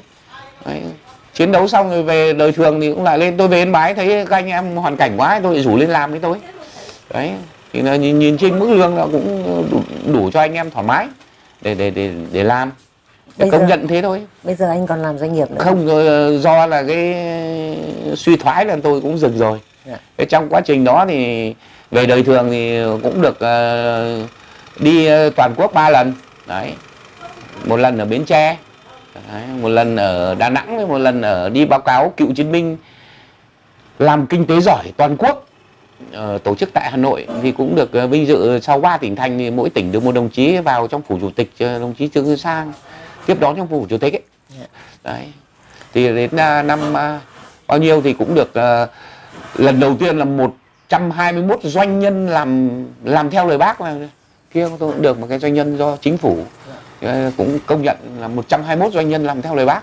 Đấy. chiến đấu xong rồi về đời thường thì cũng lại lên. Tôi về yên bái thấy các anh em hoàn cảnh quá tôi rủ lên làm với tôi. Đấy thì là nhìn, nhìn trên mức lương là cũng đủ, đủ cho anh em thoải mái để để để để làm. Bây công giờ- nhận thế thôi. bây giờ anh còn làm doanh nghiệp nữa. Không rồi ờ, do là cái suy thoái là tôi cũng dừng rồi. Dạ. Thế trong quá trình đó thì về đời thường thì cũng được ờ, đi ờ, toàn quốc ba lần. Đấy. Một lần ở bến tre đấy, một lần ở đà nẵng một lần ở đi báo cáo cựu chiến binh làm kinh tế giỏi toàn quốc ờ, tổ chức tại Hà Nội thì cũng được ờ, vinh dự. Sau ba tỉnh thành thì mỗi tỉnh được một đồng chí vào trong phủ chủ tịch ờ, đồng chí Trương Tấn Sang tiếp đón trong phủ chủ tịch ấy. Dạ. đấy. Thì đến à, năm à, bao nhiêu thì cũng được à, lần đầu tiên là 121 doanh nhân làm làm theo lời bác là kia tôi cũng được một cái doanh nhân do chính phủ ờ, cũng công nhận là 121 doanh nhân làm theo lời bác.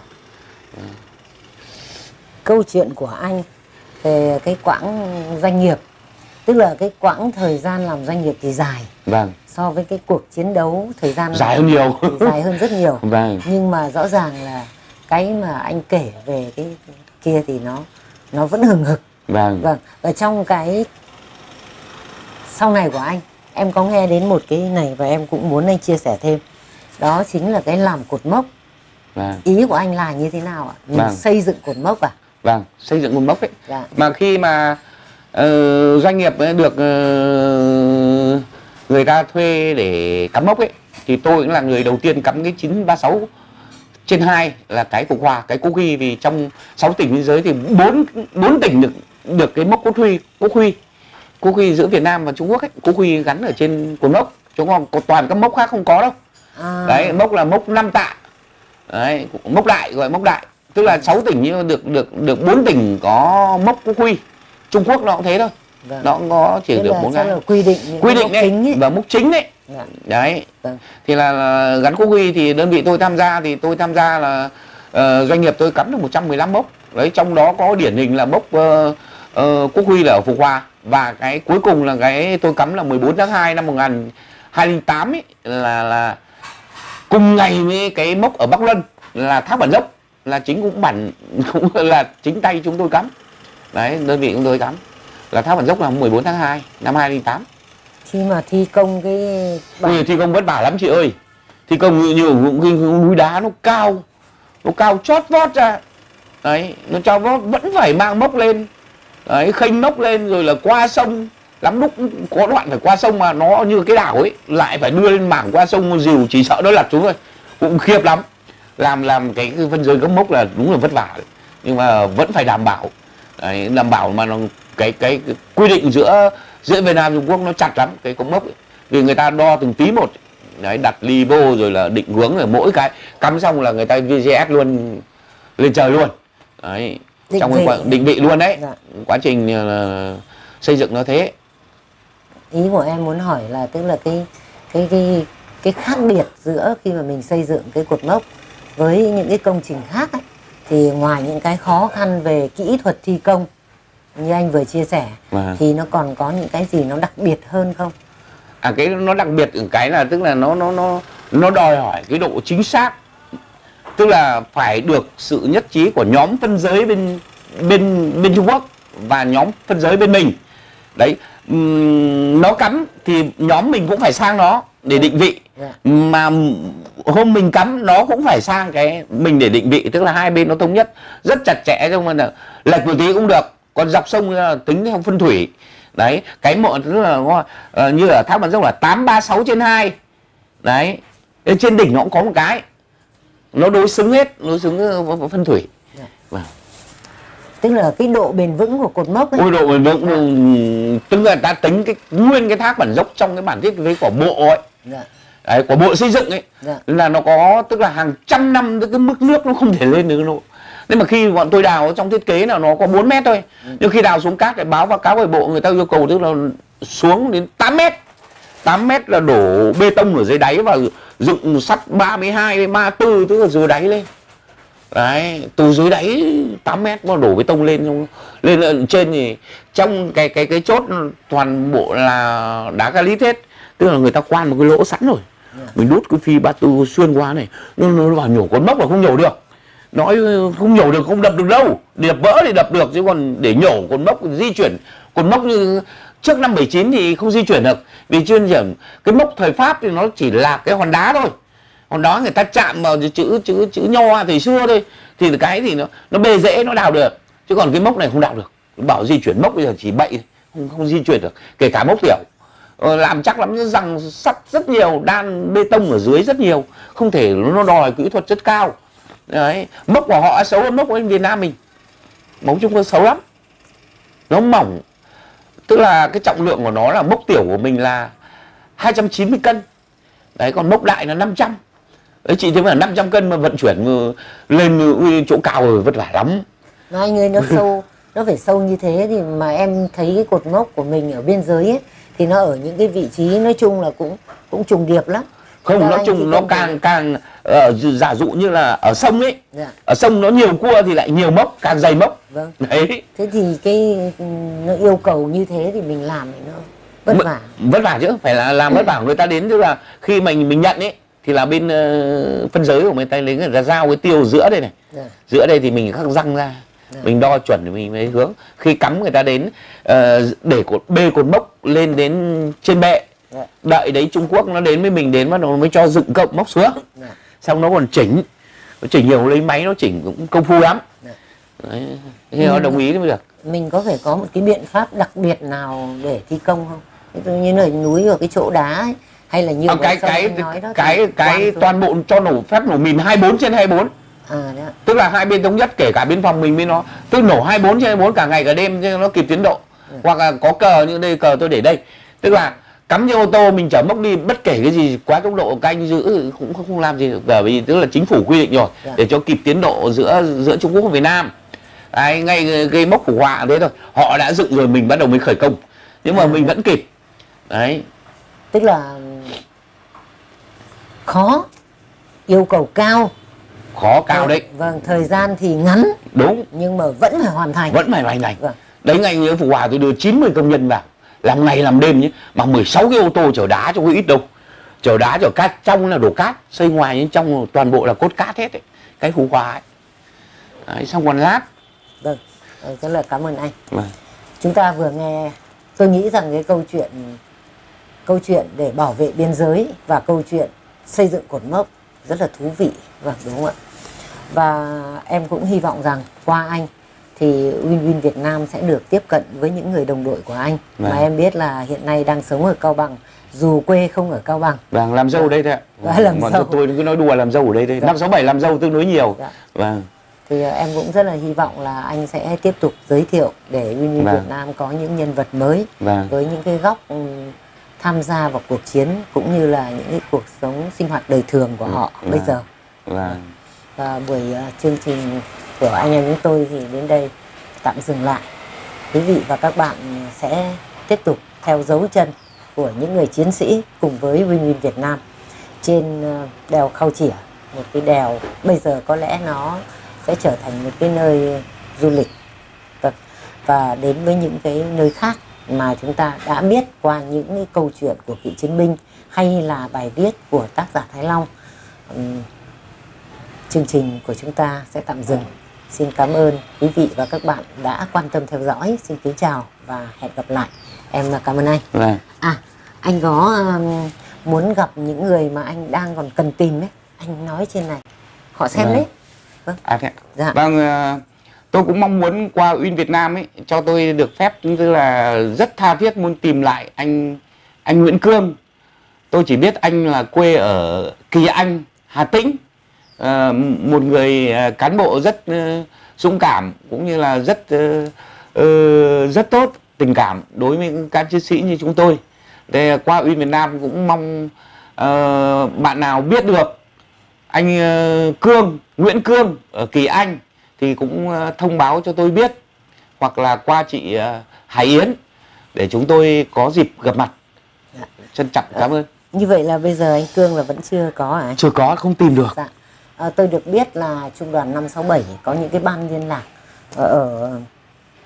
Câu chuyện của anh về cái quãng doanh nghiệp tức là cái quãng thời gian làm doanh nghiệp thì dài. Vâng so với cái cuộc chiến đấu thời gian Dài hơn nhiều. dài hơn rất nhiều. Vâng. Nhưng mà rõ ràng là cái mà anh kể về cái kia thì nó nó vẫn hừng hực. Vâng. Vâng. Và trong cái sau này của anh em có nghe đến một cái này và em cũng muốn anh chia sẻ thêm. Đó chính là cái làm cột mốc. Vâng. Ý của anh là như thế nào ạ? Mình Vâng. xây dựng cột mốc à? Vâng xây dựng một mốc ấy. Dạ. Mà khi mà ờ, doanh nghiệp được ờ, người ta thuê để cắm mốc ấy thì tôi cũng là người đầu tiên cắm cái 936 trên 2 là cái cục hòa cái quốc huy. Vì trong 6 tỉnh biên giới thì bốn bốn tỉnh được được cái mốc quốc huy quốc huy quốc huy giữa Việt Nam và Trung Quốc ấy. Quốc huy gắn ở trên cột mốc chúng không có toàn các mốc khác không có đâu. À, đấy mốc là mốc 5 tạ. Đấy mốc đại gọi mốc đại. Tức là 6 tỉnh nhưng được được được bốn tỉnh có mốc quốc quy Trung Quốc nó cũng thế thôi vâng. nó có chỉ được bốn cái quy định quy định đấy ấy. và mốc chính đấy Dạ. đấy Vâng. thì là, là gắn quốc huy thì đơn vị tôi tham gia thì tôi tham gia là ờ, doanh nghiệp tôi cắm được 115 mốc đấy trong đó có điển hình là mốc ờ, ờ, quốc huy là ở Phục Hòa và cái cuối cùng là cái tôi cắm là 14 tháng 2 năm 2008 ấy là là cùng ngày với cái mốc ở Bắc Luân là thác bản dốc là chính cũng bản cũng là chính tay chúng tôi cắm đấy đơn vị chúng tôi cắm là thác bản dốc là 14 tháng 2 năm 2008 khi mà thi công cái bản Ui, thi công vất vả lắm chị ơi. Thi công như, như cái núi đá nó cao nó cao chót vót ra. Đấy nó cho vót vẫn phải mang mốc lên. Đấy khênh mốc lên rồi là qua sông. Lắm lúc có đoạn phải qua sông mà nó như cái đảo ấy lại phải đưa lên mảng qua sông dìu chỉ sợ nó lật xuống thôi. Cũng khiếp lắm. Làm làm cái, phân giới gấm mốc là đúng là vất vả đấy. nhưng mà vẫn phải đảm bảo. Đấy, đảm bảo mà nó cái, cái cái quy định giữa giữa Việt Nam Trung Quốc nó chặt lắm cái cống mốc ấy. vì người ta đo từng tí một đấy đặt ly vô rồi là định hướng rồi mỗi cái cắm xong là người ta VGS luôn lên trời luôn đấy Định trong cái vị. quá, định vị luôn đấy Dạ. quá trình ờ, xây dựng nó thế ý của em muốn hỏi là tức là cái cái cái cái khác biệt giữa khi mà mình xây dựng cái cột mốc với những cái công trình khác ấy, thì ngoài những cái khó khăn về kỹ thuật thi công như anh vừa chia sẻ Vâng. thì nó còn có những cái gì nó đặc biệt hơn không? à cái nó đặc biệt ở cái là tức là nó nó nó nó đòi hỏi cái độ chính xác tức là phải được sự nhất trí của nhóm phân giới bên bên bên Trung Quốc và nhóm phân giới bên mình đấy ừm, nó cắm thì nhóm mình cũng phải sang nó để định vị Dạ. mà hôm mình cắm nó cũng phải sang cái mình để định vị tức là hai bên nó thống nhất rất chặt chẽ trong là lệch một tí cũng được còn dọc sông là tính theo phân thủy đấy cái mộ tức là ờ, như ở thác bản dốc là 836 trên 2 đấy trên đỉnh nó cũng có một cái nó đối xứng hết đối xứng với- với phân thủy Dạ. Vâng. Tức là cái độ bền vững của cột mốc ấy. ôi độ bền vững ừ, tức là ta tính cái nguyên cái thác bản dốc trong cái bản thiết kế của bộ ấy Dạ. đấy, của bộ xây dựng ấy Dạ. là nó có tức là hàng trăm năm cái mức nước nó không thể lên được độ nên mà khi bọn tôi đào trong thiết kế là nó có 4 mét thôi. Nhưng khi đào xuống cát lại báo báo cáo về bộ người ta yêu cầu tức là xuống đến 8 mét. 8 mét là đổ bê tông ở dưới đáy và dựng sắt 32 đến 34 tức là dưới đáy lên. Đấy từ dưới đáy 8 mét mà đổ bê tông lên lên lên trên thì trong cái cái cái chốt toàn bộ là đá galít hết tức là người ta quan một cái lỗ sẵn rồi. Mình đút cái phi ba tư xuyên qua này. Nó, nó vào nhổ con mốc là không nhổ được nói không nhổ được, không đập được đâu. Đập vỡ thì đập được, chứ còn để nhổ cột mốc di chuyển. Cột mốc như trước năm 79 thì không di chuyển được. Vì chuyên điểm cái mốc thời pháp thì nó chỉ là cái hòn đá thôi. Hòn đá người ta chạm vào chữ chữ chữ nho thời xưa thôi. Thì cái thì nó nó bề dễ, nó đào được. Chứ còn cái mốc này không đào được. Bảo di chuyển mốc bây giờ chỉ bậy không không di chuyển được. Kể cả mốc tiểu. Ờ, làm chắc lắm rằng sắt rất nhiều, đan bê tông ở dưới rất nhiều. Không thể, nó đòi kỹ thuật rất cao đấy mốc của họ xấu hơn mốc của Việt Nam mình. Mốc Trung Quốc xấu lắm. Nó mỏng. Tức là cái trọng lượng của nó là mốc tiểu của mình là 290 cân. Đấy còn mốc đại là 500 đấy chị thấy mà 500 cân mà vận chuyển mà lên ui, chỗ cao rồi vất vả lắm. Nó anh ơi nó sâu nó phải sâu như thế thì mà em thấy cái cột mốc của mình ở biên giới ấy thì nó ở những cái vị trí nói chung là cũng cũng trùng điệp lắm. Không Theo nói chung nó càng càng ờ, giả dụ như là ở sông ấy Dạ, ở sông nó nhiều cua thì lại nhiều mốc càng dày mốc vâng. đấy Thế thì cái nó yêu cầu như thế thì mình làm thì nó vất vả. vất vả chứ phải là làm vất vả người ta đến tức là khi mình mình nhận ấy thì là bên ờ, phân giới của người ta lấy người ta giao cái tiêu giữa đây này Dạ. giữa đây thì mình khắc răng ra Dạ. mình đo chuẩn thì mình mới hướng khi cắm người ta đến ờ, để cột bê cột mốc lên đến trên bệ. Đợi đấy Trung Quốc nó đến với mình đến bắt đầu nó mới cho dựng cộng mốc xuống Dạ. xong nó còn chỉnh nó chỉnh nhiều lấy máy nó chỉnh cũng công phu lắm Dạ. đấy. Thế nó Ừ. đồng ý mới được Mình có phải có một cái biện pháp đặc biệt nào để thi công không? Như là núi ở cái chỗ đá ấy, hay là nhiều À, cái cái nói đó cái cái toàn bộ cho nổ phép nổ mìn 24 trên 24 à ạ. tức là hai bên thống nhất kể cả biên phòng mình với nó tức nổ 24 trên 24 cả ngày cả đêm cho nó kịp tiến độ hoặc là có cờ như đây cờ tôi để đây tức là cắm trên ô tô mình chở mốc đi bất kể cái gì quá tốc độ các anh giữ cũng không, làm gì được. Bởi vì tức là chính phủ quy định rồi Dạ. để cho kịp tiến độ giữa giữa Trung Quốc và Việt Nam. Đấy, ngay cái mốc của họa thế thôi. Họ đã dựng rồi mình bắt đầu mới khởi công. Nhưng mà À. mình vẫn kịp. Đấy. Tức là khó yêu cầu cao. Khó cao đấy. vâng thời gian thì ngắn. Đúng. Nhưng mà vẫn phải hoàn thành. Vẫn phải hoàn thành. Vâng. đấy ngay như phụ hòa tôi đưa 90 công nhân vào làm ngày làm đêm nhé mà 16 cái ô tô chở đá cho có ít đâu. Chở đá chở cát trong là đổ cát xây ngoài nhưng trong toàn bộ là cốt cát hết ấy cái phụ hòa ấy. Đấy, xong còn lát. Vâng ờ, rất là cảm ơn anh. Vâng. chúng ta vừa nghe tôi nghĩ rằng cái câu chuyện câu chuyện để bảo vệ biên giới và câu chuyện xây dựng cột mốc rất là thú vị vâng đúng không ạ? Và em cũng hy vọng rằng qua anh thì Win Win Việt Nam sẽ được tiếp cận với những người đồng đội của anh Vâng. mà em biết là hiện nay đang sống ở Cao Bằng dù quê không ở Cao Bằng vâng làm dâu ở đây thôi ạ Vâng, làm Bọn dâu. tôi cứ nói đùa làm dâu ở đây thôi Dạ. năm sáu bảy làm dâu tương đối nhiều Dạ. vâng thì ờ, em cũng rất là hy vọng là anh sẽ tiếp tục giới thiệu để Win Win Vâng. Việt Nam có những nhân vật mới vâng với những cái góc ừm, tham gia vào cuộc chiến cũng như là những cái cuộc sống sinh hoạt đời thường của họ Vâng. bây giờ vâng và buổi ờ, chương trình của anh em chúng tôi thì đến đây tạm dừng lại. Quý vị và các bạn sẽ tiếp tục theo dấu chân của những người chiến sĩ cùng với Win Win Việt Nam trên ờ, đèo Khao Chỉa. Một cái đèo, bây giờ có lẽ nó sẽ trở thành một cái nơi du lịch. Vâng, và đến với những cái nơi khác mà chúng ta đã biết qua những cái câu chuyện của cựu chiến binh hay là bài viết của tác giả Thái Long. Chương trình của chúng ta sẽ tạm dừng xin cảm ơn quý vị và các bạn đã quan tâm theo dõi xin kính chào và hẹn gặp lại em cảm ơn anh vâng à anh có um, muốn gặp những người mà anh đang còn cần tìm ấy anh nói trên này họ xem Vâng. đấy À thế ạ. Dạ. Vâng, ờ, tôi cũng mong muốn qua Uyên Việt Nam ấy cho tôi được phép tức là rất tha thiết muốn tìm lại anh anh Nguyễn Cương. Tôi chỉ biết anh là quê ở Kỳ Anh, Hà Tĩnh. Ờ, một người ờ, cán bộ rất ờ, dũng cảm cũng như là rất ờ, ờ, rất tốt, tình cảm đối với cán chiến sĩ như chúng tôi. Để qua Uyên Việt Nam cũng mong ờ, bạn nào biết được anh ờ, Cương, Nguyễn Cương ở Kỳ Anh thì cũng ờ, thông báo cho tôi biết hoặc là qua chị ờ, Hải Yến để chúng tôi có dịp gặp mặt. Dạ. Trân trọng cảm ơn. như vậy là bây giờ anh Cương là vẫn chưa có à anh? Chưa có không tìm được. Dạ. À, tôi được biết là trung đoàn 567 có những cái ban liên lạc ở, ở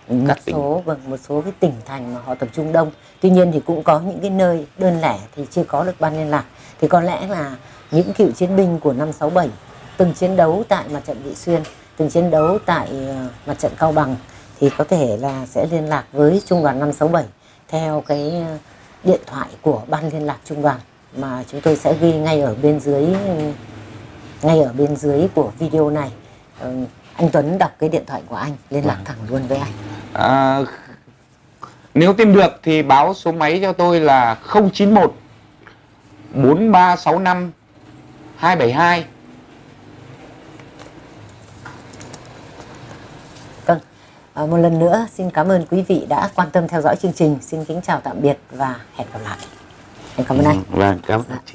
một Các số vâng một số cái tỉnh thành mà họ tập trung đông. Tuy nhiên thì cũng có những cái nơi đơn lẻ thì chưa có được ban liên lạc. Thì có lẽ là những cựu chiến binh của 567 từng chiến đấu tại mặt trận Vị Xuyên, từng chiến đấu tại ờ, mặt trận Cao Bằng thì có thể là sẽ liên lạc với trung đoàn 567 theo cái ờ, điện thoại của ban liên lạc trung đoàn mà chúng tôi sẽ ghi ngay ở bên dưới ngay ở bên dưới của video này. Ờ, anh Tuấn đọc cái điện thoại của anh liên lạc thẳng luôn với anh. À, nếu tìm được thì báo số máy cho tôi là 091 4365 272. vâng. À, một lần nữa xin cảm ơn quý vị đã quan tâm theo dõi chương trình. Xin kính chào tạm biệt và hẹn gặp lại. Em cảm ơn anh. Vâng, cảm ơn chị.